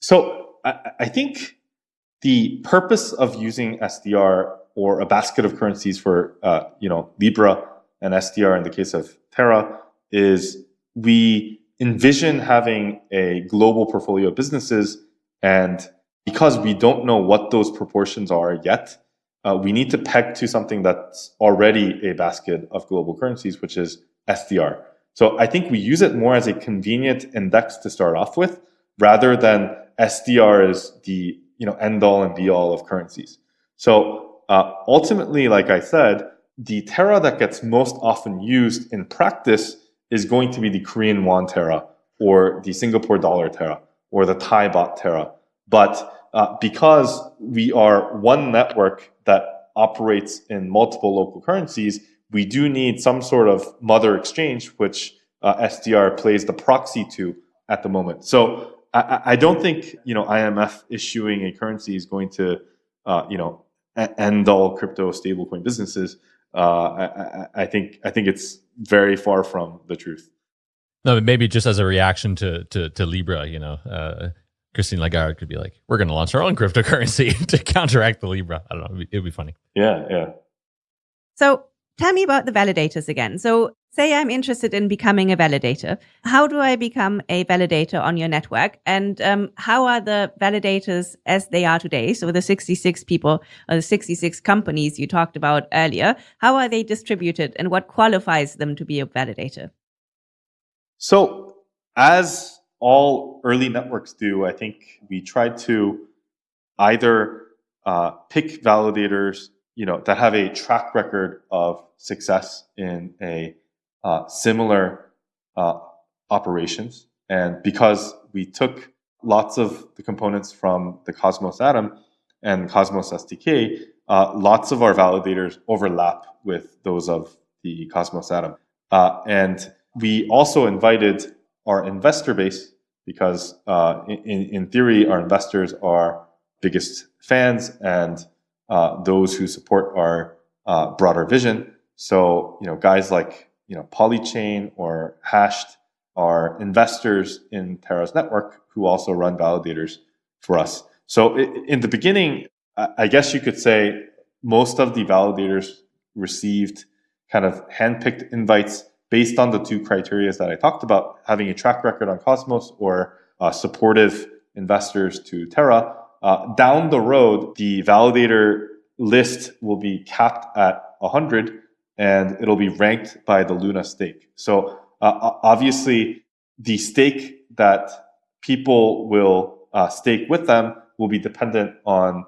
Speaker 4: So I, I think the purpose of using SDR or a basket of currencies for uh, you know Libra and SDR in the case of Terra is we envision having a global portfolio of businesses and because we don't know what those proportions are yet, uh, we need to peg to something that's already a basket of global currencies, which is SDR. So I think we use it more as a convenient index to start off with, rather than SDR is the you know end all and be all of currencies. So uh, ultimately, like I said, the Terra that gets most often used in practice is going to be the Korean won Terra or the Singapore dollar Terra or the Thai baht Terra. But uh, because we are one network that operates in multiple local currencies, we do need some sort of mother exchange, which uh, SDR plays the proxy to at the moment. So I, I, don't think you know IMF issuing a currency is going to uh, you know end all crypto stablecoin businesses. Uh, I, I, think I think it's very far from the truth.
Speaker 2: No, maybe just as a reaction to to, to Libra, you know, uh, Christine Lagarde could be like, "We're going to launch our own cryptocurrency to counteract the Libra." I don't know. It'd be, it'd be funny.
Speaker 4: Yeah, yeah.
Speaker 3: So tell me about the validators again. So say I'm interested in becoming a validator. How do I become a validator on your network? And um, how are the validators as they are today? So the 66 people or the 66 companies you talked about earlier, how are they distributed and what qualifies them to be a validator?
Speaker 4: So as all early networks do, I think we tried to either uh, pick validators you know, that have a track record of success in a uh, similar uh, operations. And because we took lots of the components from the Cosmos Atom and Cosmos SDK, uh, lots of our validators overlap with those of the Cosmos Atom. Uh, and we also invited our investor base because uh, in, in theory, our investors are biggest fans and uh, those who support our uh, broader vision. So, you know, guys like, you know, Polychain or Hashed are investors in Terra's network who also run validators for us. So in the beginning, I guess you could say most of the validators received kind of handpicked invites based on the two criteria that I talked about, having a track record on Cosmos or uh, supportive investors to Terra. Uh, down the road, the validator list will be capped at 100 and it'll be ranked by the Luna stake. So uh, obviously, the stake that people will uh, stake with them will be dependent on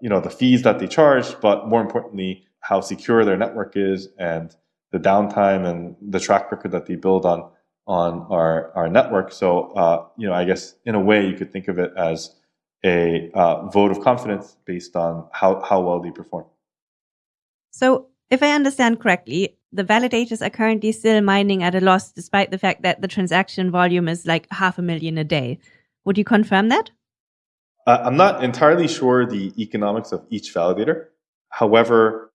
Speaker 4: you know the fees that they charge, but more importantly, how secure their network is and the downtime and the track record that they build on on our our network. So uh, you know, I guess in a way, you could think of it as a uh, vote of confidence based on how how well they perform.
Speaker 3: So, if I understand correctly, the validators are currently still mining at a loss, despite the fact that the transaction volume is like half a million a day. Would you confirm that?
Speaker 4: Uh, I'm not entirely sure the economics of each validator. However,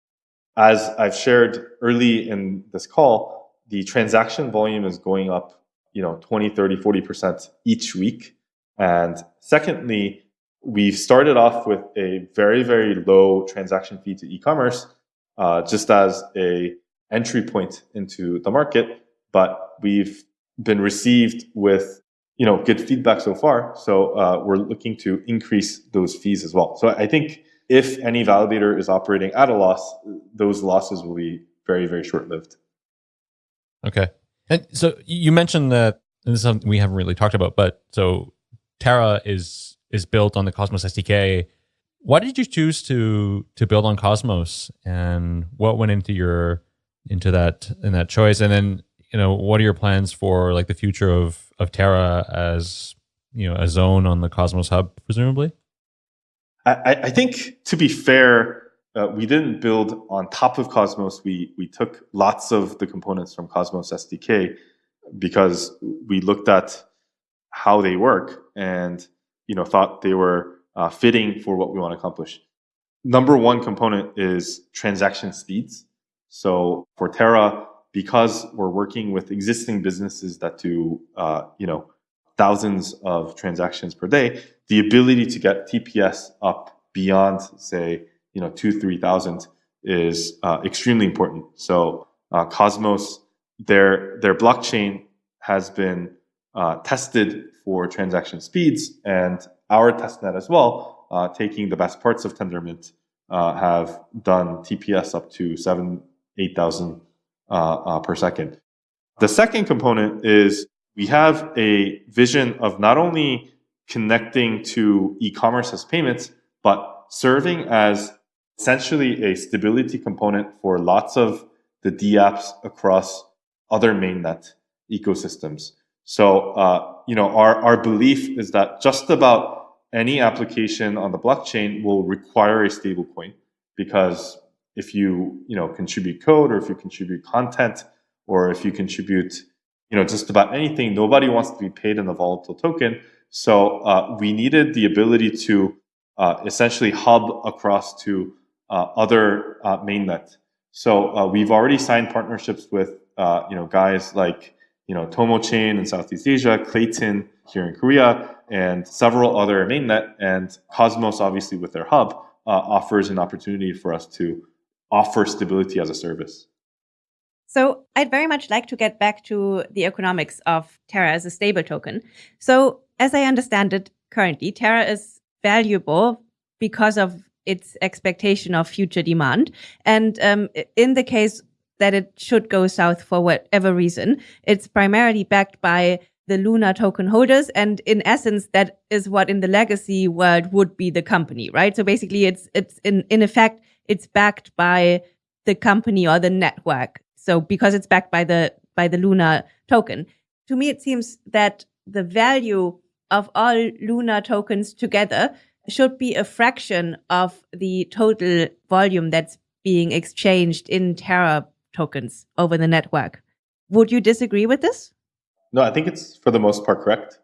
Speaker 4: as I've shared early in this call, the transaction volume is going up, you know, 20, 30, 40% each week. And secondly, we've started off with a very, very low transaction fee to e-commerce, uh, just as a entry point into the market. But we've been received with you know good feedback so far. So uh, we're looking to increase those fees as well. So I think if any validator is operating at a loss, those losses will be very very short lived.
Speaker 2: Okay, and so you mentioned that this is something we haven't really talked about, but so Terra is is built on the Cosmos SDK. Why did you choose to to build on Cosmos, and what went into your into that in that choice? And then you know, what are your plans for like the future of of Terra as you know a zone on the Cosmos Hub, presumably?
Speaker 4: I, I think to be fair, uh, we didn't build on top of Cosmos. We we took lots of the components from Cosmos SDK because we looked at how they work and you know thought they were uh, fitting for what we want to accomplish. Number one component is transaction speeds. So for Terra, because we're working with existing businesses that do, uh, you know, thousands of transactions per day, the ability to get TPS up beyond, say, you know, two, 3,000 is uh, extremely important. So uh, Cosmos, their, their blockchain has been uh, tested for transaction speeds and our testnet as well, uh, taking the best parts of Tendermint, uh, have done TPS up to seven, 8,000 uh, per second. The second component is we have a vision of not only connecting to e-commerce as payments, but serving as essentially a stability component for lots of the dApps across other mainnet ecosystems. So, uh, you know, our, our belief is that just about any application on the blockchain will require a stablecoin because if you you know contribute code or if you contribute content or if you contribute you know just about anything. Nobody wants to be paid in a volatile token. So uh, we needed the ability to uh, essentially hub across to uh, other uh, mainnet. So uh, we've already signed partnerships with uh, you know guys like you know TomoChain in southeast asia Klaytn here in korea and several other mainnet and cosmos obviously with their hub offers an opportunity for us to offer stability as a service.
Speaker 3: So I'd very much like to get back to the economics of Terra as a stable token. So as I understand it currently, Terra is valuable because of its expectation of future demand. And um, in the case that it should go south for whatever reason, it's primarily backed by the Luna token holders. And in essence, that is what in the legacy world would be the company, right? So basically it's, it's in, in effect it's backed by the company or the network. So because it's backed by the by the Luna token, to me it seems that the value of all Luna tokens together should be a fraction of the total volume that's being exchanged in Terra tokens over the network. Would you disagree with this?
Speaker 4: No, I think it's for the most part correct.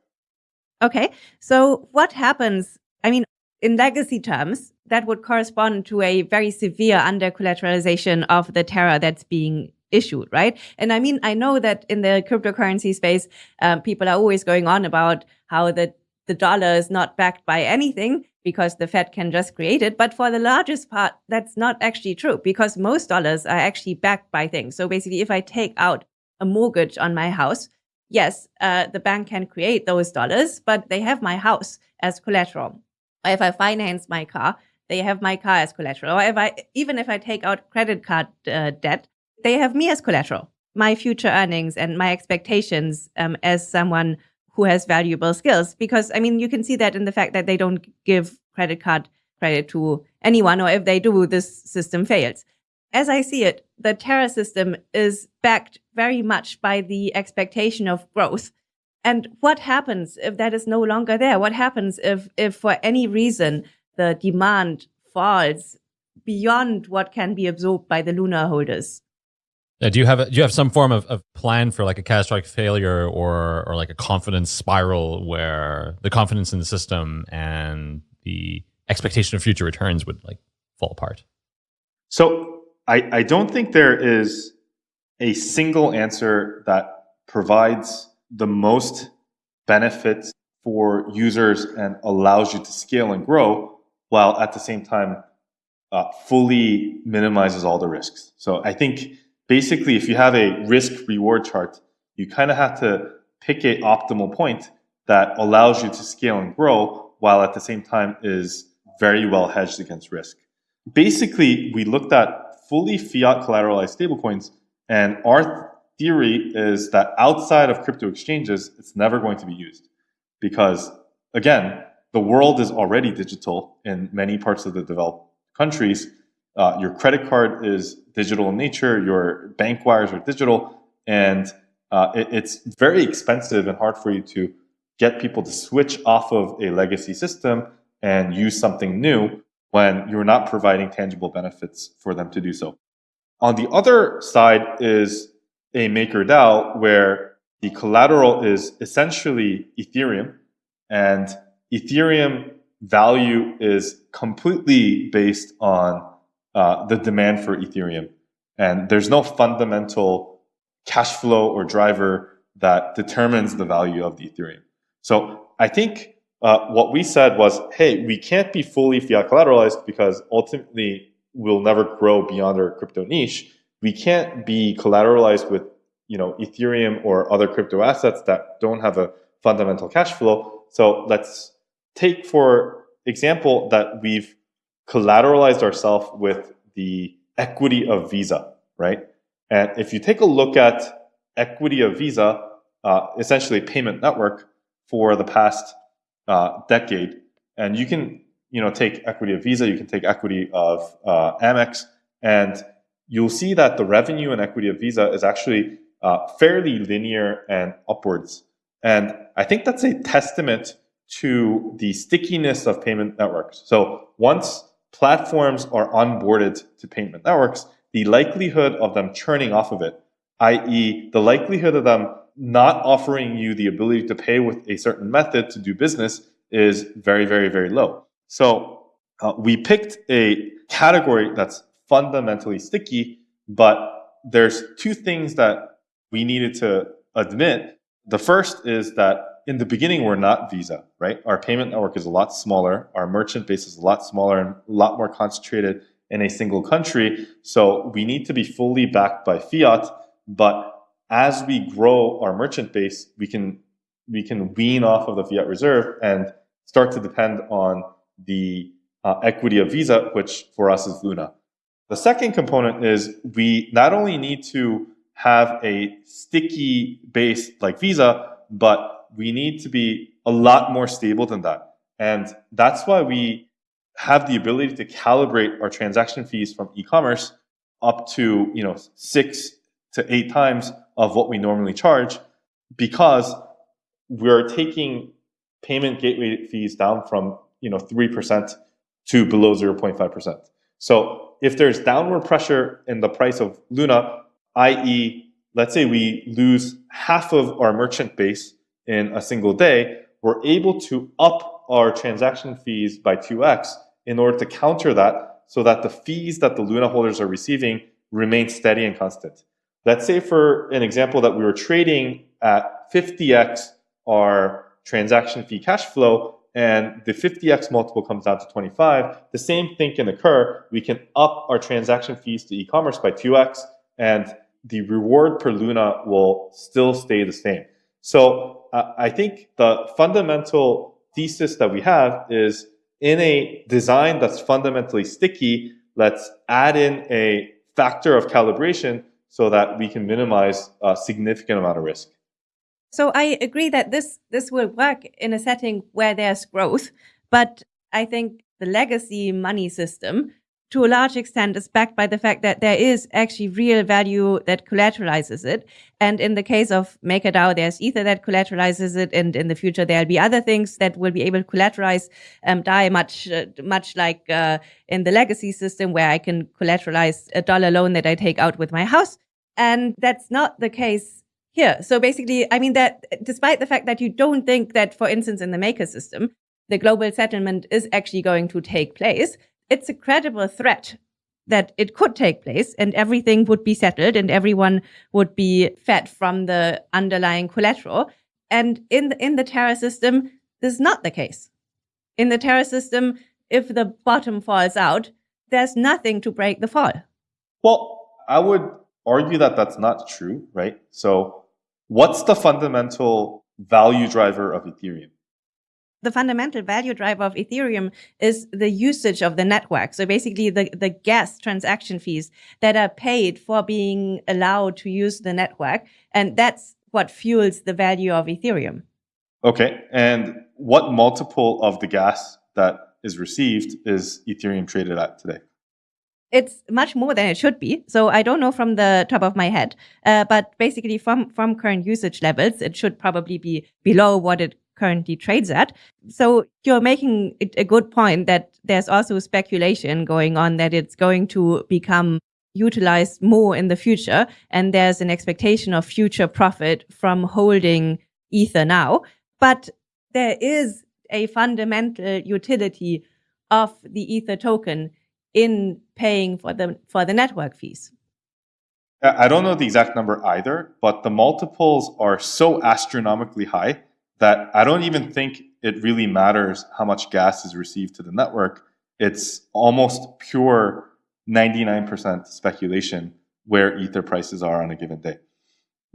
Speaker 3: Okay. So what happens? I mean, in legacy terms, that would correspond to a very severe under collateralization of the Terra that's being issued, right? And I mean, I know that in the cryptocurrency space, um, people are always going on about how the, the dollar is not backed by anything because the Fed can just create it. But for the largest part, that's not actually true because most dollars are actually backed by things. So basically, if I take out a mortgage on my house, yes, uh, the bank can create those dollars, but they have my house as collateral. If I finance my car, they have my car as collateral. Or if I, even if I take out credit card uh, debt, they have me as collateral, my future earnings and my expectations um, as someone who has valuable skills. Because I mean, you can see that in the fact that they don't give credit card credit to anyone, or if they do, this system fails. As I see it, the Terra system is backed very much by the expectation of growth. And what happens if that is no longer there? What happens if, if for any reason the demand falls beyond what can be absorbed by the Luna holders?
Speaker 2: Uh, do you have a, do you have some form of, of plan for like a catastrophic failure or or like a confidence spiral where the confidence in the system and the expectation of future returns would like fall apart?
Speaker 4: So I, I don't think there is a single answer that provides the most benefits for users and allows you to scale and grow while at the same time uh, fully minimizes all the risks. So I think basically if you have a risk reward chart, you kind of have to pick a optimal point that allows you to scale and grow while at the same time is very well hedged against risk. Basically, we looked at fully fiat collateralized stablecoins and our theory is that outside of crypto exchanges, it's never going to be used because again, the world is already digital in many parts of the developed countries. Uh, your credit card is digital in nature, your bank wires are digital, and uh, it, it's very expensive and hard for you to get people to switch off of a legacy system and use something new when you're not providing tangible benefits for them to do so. On the other side is a MakerDAO where the collateral is essentially Ethereum and Ethereum value is completely based on uh, the demand for Ethereum. And there's no fundamental cash flow or driver that determines the value of the Ethereum. So I think uh, what we said was, hey, we can't be fully fiat collateralized because ultimately we'll never grow beyond our crypto niche. We can't be collateralized with you know Ethereum or other crypto assets that don't have a fundamental cash flow. So let's take for example that we've collateralized ourselves with the equity of Visa, right? And if you take a look at equity of Visa, uh, essentially payment network for the past uh, decade, and you can you know take equity of Visa, you can take equity of uh, Amex, and you'll see that the revenue and equity of Visa is actually uh, fairly linear and upwards. And I think that's a testament to the stickiness of payment networks. So once platforms are onboarded to payment networks, the likelihood of them churning off of it, i.e., the likelihood of them not offering you the ability to pay with a certain method to do business is very, very, very low. So uh, we picked a category that's fundamentally sticky, but there's two things that we needed to admit. The first is that in the beginning, we're not Visa, right? Our payment network is a lot smaller. Our merchant base is a lot smaller and a lot more concentrated in a single country. So we need to be fully backed by fiat. But as we grow our merchant base, we can we can wean off of the fiat reserve and start to depend on the uh, equity of Visa, which for us is Luna. The second component is we not only need to have a sticky base like Visa, but we need to be a lot more stable than that. And that's why we have the ability to calibrate our transaction fees from e-commerce up to you know six to eight times of what we normally charge because we're taking payment gateway fees down from you know 3% to below 0.5%. So if there's downward pressure in the price of Luna, i.e., let's say we lose half of our merchant base in a single day, we're able to up our transaction fees by 2x in order to counter that so that the fees that the Luna holders are receiving remain steady and constant. Let's say for an example that we were trading at 50x our transaction fee cash flow and the 50x multiple comes down to 25, the same thing can occur. We can up our transaction fees to e-commerce by 2x and the reward per Luna will still stay the same. So I think the fundamental thesis that we have is in a design that's fundamentally sticky, let's add in a factor of calibration so that we can minimize a significant amount of risk.
Speaker 3: So I agree that this this will work in a setting where there's growth, but I think the legacy money system to a large extent is backed by the fact that there is actually real value that collateralizes it. And in the case of MakerDAO, there's Ether that collateralizes it. And in the future, there'll be other things that will be able to collateralize um, DAI much, uh, much like uh, in the legacy system where I can collateralize a dollar loan that I take out with my house. And that's not the case here. So basically, I mean that despite the fact that you don't think that, for instance, in the maker system, the global settlement is actually going to take place, it's a credible threat that it could take place and everything would be settled and everyone would be fed from the underlying collateral. And in the, in the Terra system, this is not the case. In the Terra system, if the bottom falls out, there's nothing to break the fall.
Speaker 4: Well, I would argue that that's not true, right? So what's the fundamental value driver of Ethereum?
Speaker 3: The fundamental value driver of Ethereum is the usage of the network. So basically the, the gas transaction fees that are paid for being allowed to use the network. And that's what fuels the value of Ethereum.
Speaker 4: Okay. And what multiple of the gas that is received is Ethereum traded at today?
Speaker 3: It's much more than it should be. So I don't know from the top of my head, uh, but basically from, from current usage levels, it should probably be below what it currently trades at. So you're making a good point that there's also speculation going on that it's going to become utilized more in the future. And there's an expectation of future profit from holding Ether now. But there is a fundamental utility of the Ether token in paying for the, for the network fees.
Speaker 4: I don't know the exact number either, but the multiples are so astronomically high that I don't even think it really matters how much gas is received to the network. It's almost pure 99% speculation where ether prices are on a given day.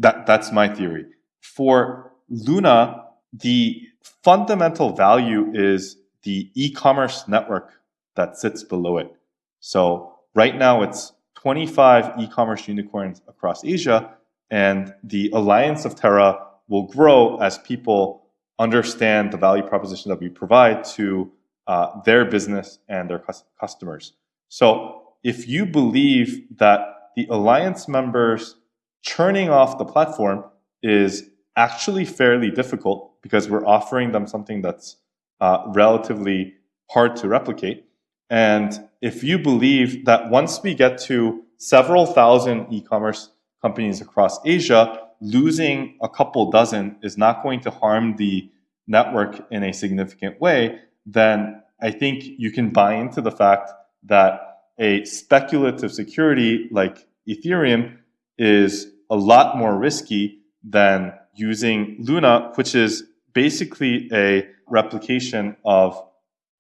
Speaker 4: That, that's my theory. For Luna, the fundamental value is the e-commerce network that sits below it. So right now it's 25 e-commerce unicorns across Asia, and the Alliance of Terra will grow as people understand the value proposition that we provide to uh, their business and their customers. So if you believe that the alliance members churning off the platform is actually fairly difficult because we're offering them something that's uh, relatively hard to replicate. And if you believe that once we get to several thousand e-commerce companies across Asia, losing a couple dozen is not going to harm the network in a significant way, then I think you can buy into the fact that a speculative security like Ethereum is a lot more risky than using Luna, which is basically a replication of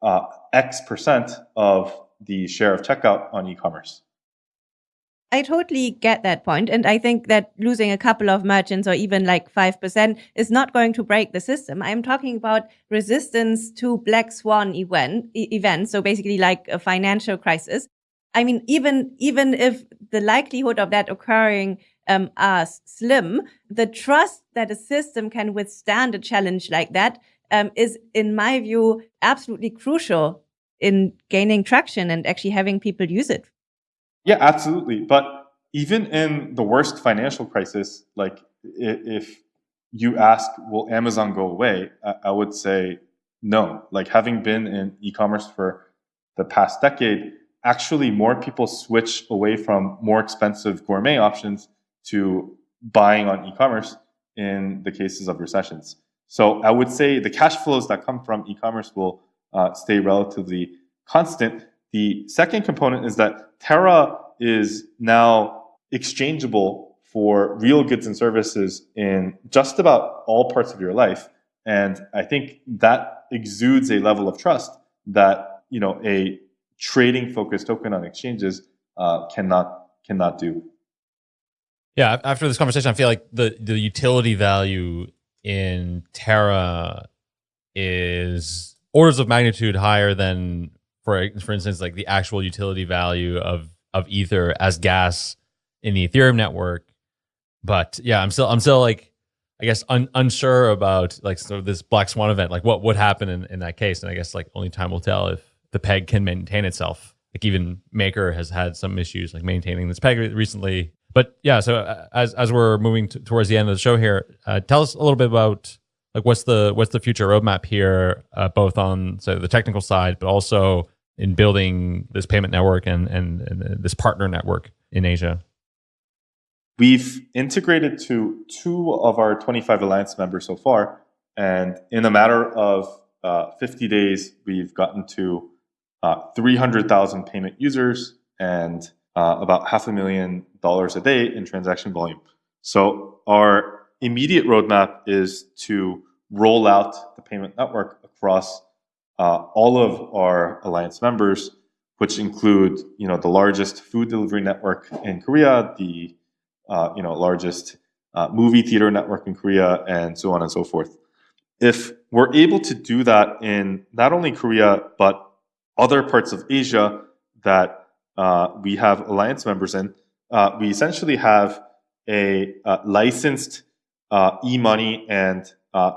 Speaker 4: uh, X percent of the share of checkout on e-commerce.
Speaker 3: I totally get that point. And I think that losing a couple of merchants or even like 5% is not going to break the system. I'm talking about resistance to black swan event, events. So basically like a financial crisis. I mean, even, even if the likelihood of that occurring um, are slim, the trust that a system can withstand a challenge like that um, is, in my view, absolutely crucial in gaining traction and actually having people use it.
Speaker 4: Yeah, absolutely. But even in the worst financial crisis, like if you ask, will Amazon go away? I would say no. Like having been in e-commerce for the past decade, actually more people switch away from more expensive gourmet options to buying on e-commerce in the cases of recessions. So I would say the cash flows that come from e-commerce will uh, stay relatively constant. The second component is that Terra is now exchangeable for real goods and services in just about all parts of your life. And I think that exudes a level of trust that you know a trading focused token on exchanges uh, cannot cannot do.
Speaker 2: Yeah, after this conversation, I feel like the the utility value in Terra is orders of magnitude higher than for for instance like the actual utility value of of ether as gas in the ethereum network. But yeah i'm still i'm still like i guess un, unsure about like sort of this black swan event. Like what would happen in, in that case? And i guess like only time will tell if the peg can maintain itself. Like even maker has had some issues like maintaining this peg recently. But yeah so uh, as as we're moving towards the end of the show here uh, tell us a little bit about like what's the what's the future roadmap here uh, both on so the technical side but also in building this payment network and, and, and this partner network in Asia?
Speaker 4: We've integrated to two of our 25 alliance members so far. And in a matter of uh, 50 days, we've gotten to uh, 300,000 payment users and uh, about half a million dollars a day in transaction volume. So our immediate roadmap is to roll out the payment network across uh, all of our alliance members, which include you know the largest food delivery network in Korea, the uh, you know largest uh, movie theater network in Korea, and so on and so forth. If we're able to do that in not only Korea but other parts of Asia that uh, we have alliance members in, uh, we essentially have a uh, licensed e-money and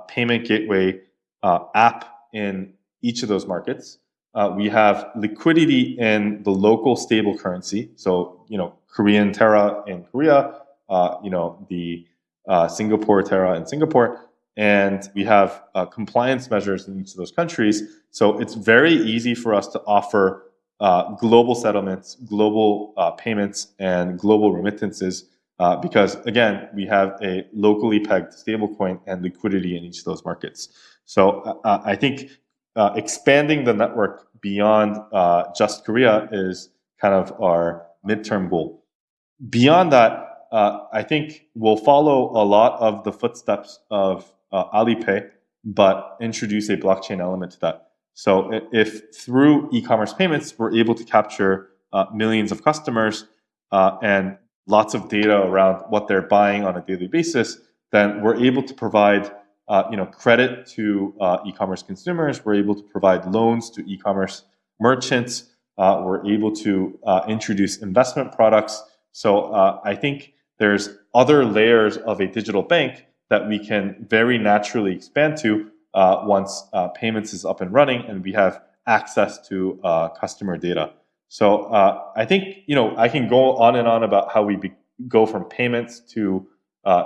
Speaker 4: payment gateway app in each of those markets. Uh, we have liquidity in the local stable currency. So, you know, Korean Terra in Korea, uh, you know, the uh, Singapore Terra in Singapore. And we have uh, compliance measures in each of those countries. So it's very easy for us to offer uh, global settlements, global uh, payments, and global remittances because, again, we have a locally pegged stablecoin and liquidity in each of those markets. So I think uh, expanding the network beyond uh, just Korea is kind of our midterm goal. Beyond that, uh, I think we'll follow a lot of the footsteps of uh, Alipay, but introduce a blockchain element to that. So if through e-commerce payments, we're able to capture uh, millions of customers and lots of data around what they're buying on a daily basis, then we're able to provide uh, you know, credit to uh, e-commerce consumers. We're able to provide loans to e-commerce merchants. Uh, we're able to uh, introduce investment products. So uh, I think there's other layers of a digital bank that we can very naturally expand to once payments is up and running and we have access to customer data. So I think you know I can go on and on about how we go from payments to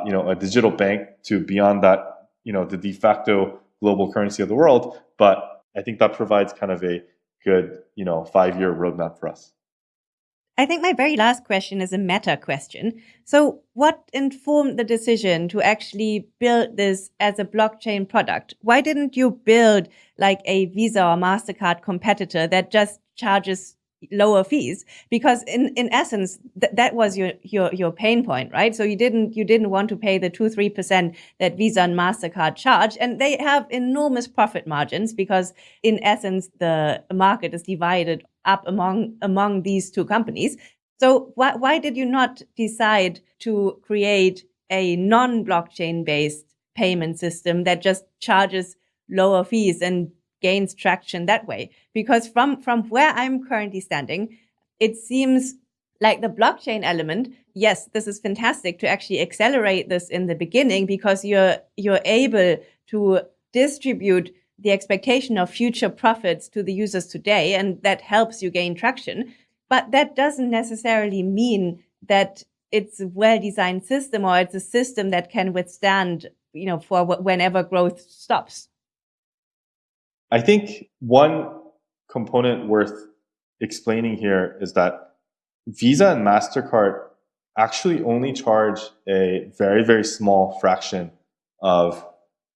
Speaker 4: you know a digital bank to beyond that you know the de facto global currency of the world. But I think that provides kind of a good you know five year roadmap for us.
Speaker 3: I think my very last question is a meta question. So, what informed the decision to actually build this as a blockchain product? Why didn't you build like a Visa or MasterCard competitor that just charges lower fees because in in essence th that was your your your pain point right? So you didn't you didn't want to pay the 2 3% that Visa and Mastercard charge and they have enormous profit margins because in essence the market is divided up among among these two companies. So why why did you not decide to create a non-blockchain based payment system that just charges lower fees and gains traction that way. Because from, from where I'm currently standing, it seems like the blockchain element, yes, this is fantastic to actually accelerate this in the beginning because you're, you're able to distribute the expectation of future profits to the users today, and that helps you gain traction. But that doesn't necessarily mean that it's a well-designed system or it's a system that can withstand, you know, for whenever growth stops.
Speaker 4: I think one component worth explaining here is that Visa and MasterCard actually only charge a very, very small fraction of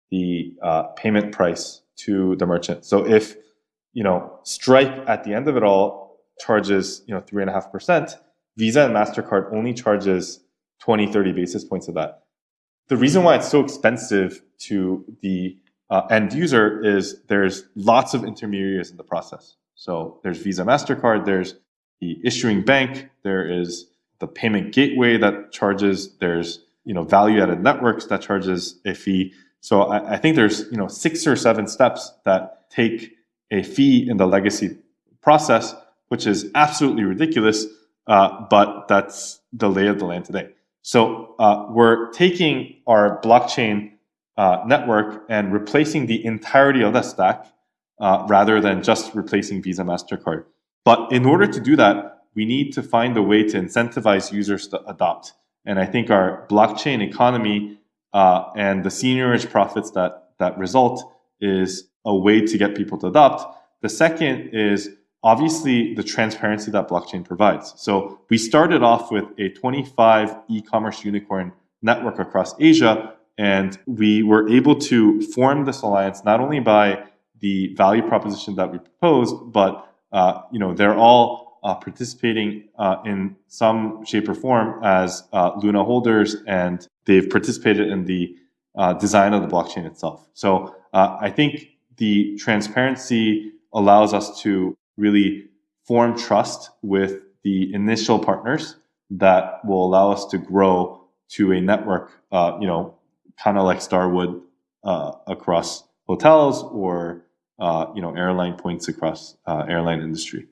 Speaker 4: the uh, payment price to the merchant. So if, you know, Stripe at the end of it all charges, you know, three and a half percent, Visa and MasterCard only charges 20, 30 basis points of that. The reason why it's so expensive to the uh, end user is there's lots of intermediaries in the process. So there's Visa, MasterCard, there's the issuing bank, there is the payment gateway that charges, there's you know value-added networks that charges a fee. So I, I think there's you know six or seven steps that take a fee in the legacy process, which is absolutely ridiculous, uh, but that's the lay of the land today. So uh, we're taking our blockchain uh, network and replacing the entirety of that stack uh, rather than just replacing Visa, MasterCard. But in order to do that, we need to find a way to incentivize users to adopt. And I think our blockchain economy uh, and the seigniorage profits that, that result is a way to get people to adopt. The second is obviously the transparency that blockchain provides. So we started off with a 25 e-commerce unicorn network across Asia, and we were able to form this alliance not only by the value proposition that we proposed, but uh, you know they're all uh, participating uh, in some shape or form as uh, Luna holders, and they've participated in the uh, design of the blockchain itself. So uh, I think the transparency allows us to really form trust with the initial partners that will allow us to grow to a network, you know, kind of like Starwood across hotels or uh, you know airline points across uh, airline industry.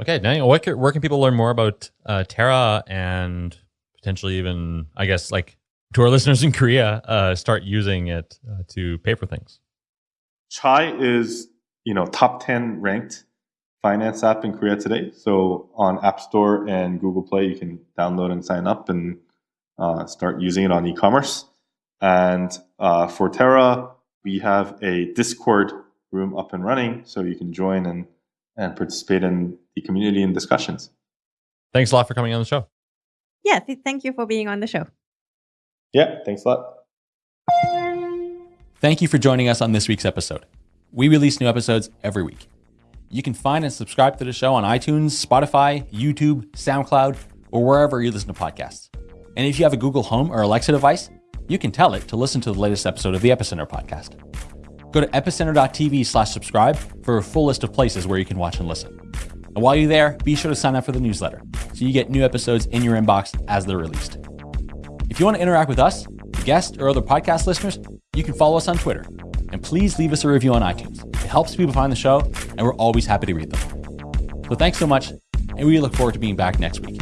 Speaker 2: Okay, now where can, where can people learn more about uh, Terra and potentially even, I guess, like to our listeners in Korea, uh, start using it uh, to pay for things?
Speaker 4: Chai is you know top ten ranked finance app in Korea today. So on App Store and Google Play, you can download and sign up and uh, start using it on e-commerce. And uh, for Terra, we have a Discord room up and running so you can join and, and participate in the community and discussions.
Speaker 2: Thanks a lot for coming on the show.
Speaker 3: Yeah, th- thank you for being on the show.
Speaker 4: Yeah, thanks a lot.
Speaker 1: Thank you for joining us on this week's episode. We release new episodes every week. You can find and subscribe to the show on iTunes, Spotify, YouTube, SoundCloud, or wherever you listen to podcasts. And if you have a Google Home or Alexa device, you can tell it to listen to the latest episode of the Epicenter podcast. Go to epicenter.tv slash subscribe for a full list of places where you can watch and listen. And while you're there, be sure to sign up for the newsletter so you get new episodes in your inbox as they're released. If you want to interact with us, guests, or other podcast listeners, you can follow us on Twitter. And please leave us a review on iTunes. It helps people find the show, and we're always happy to read them. So thanks so much, and we look forward to being back next week.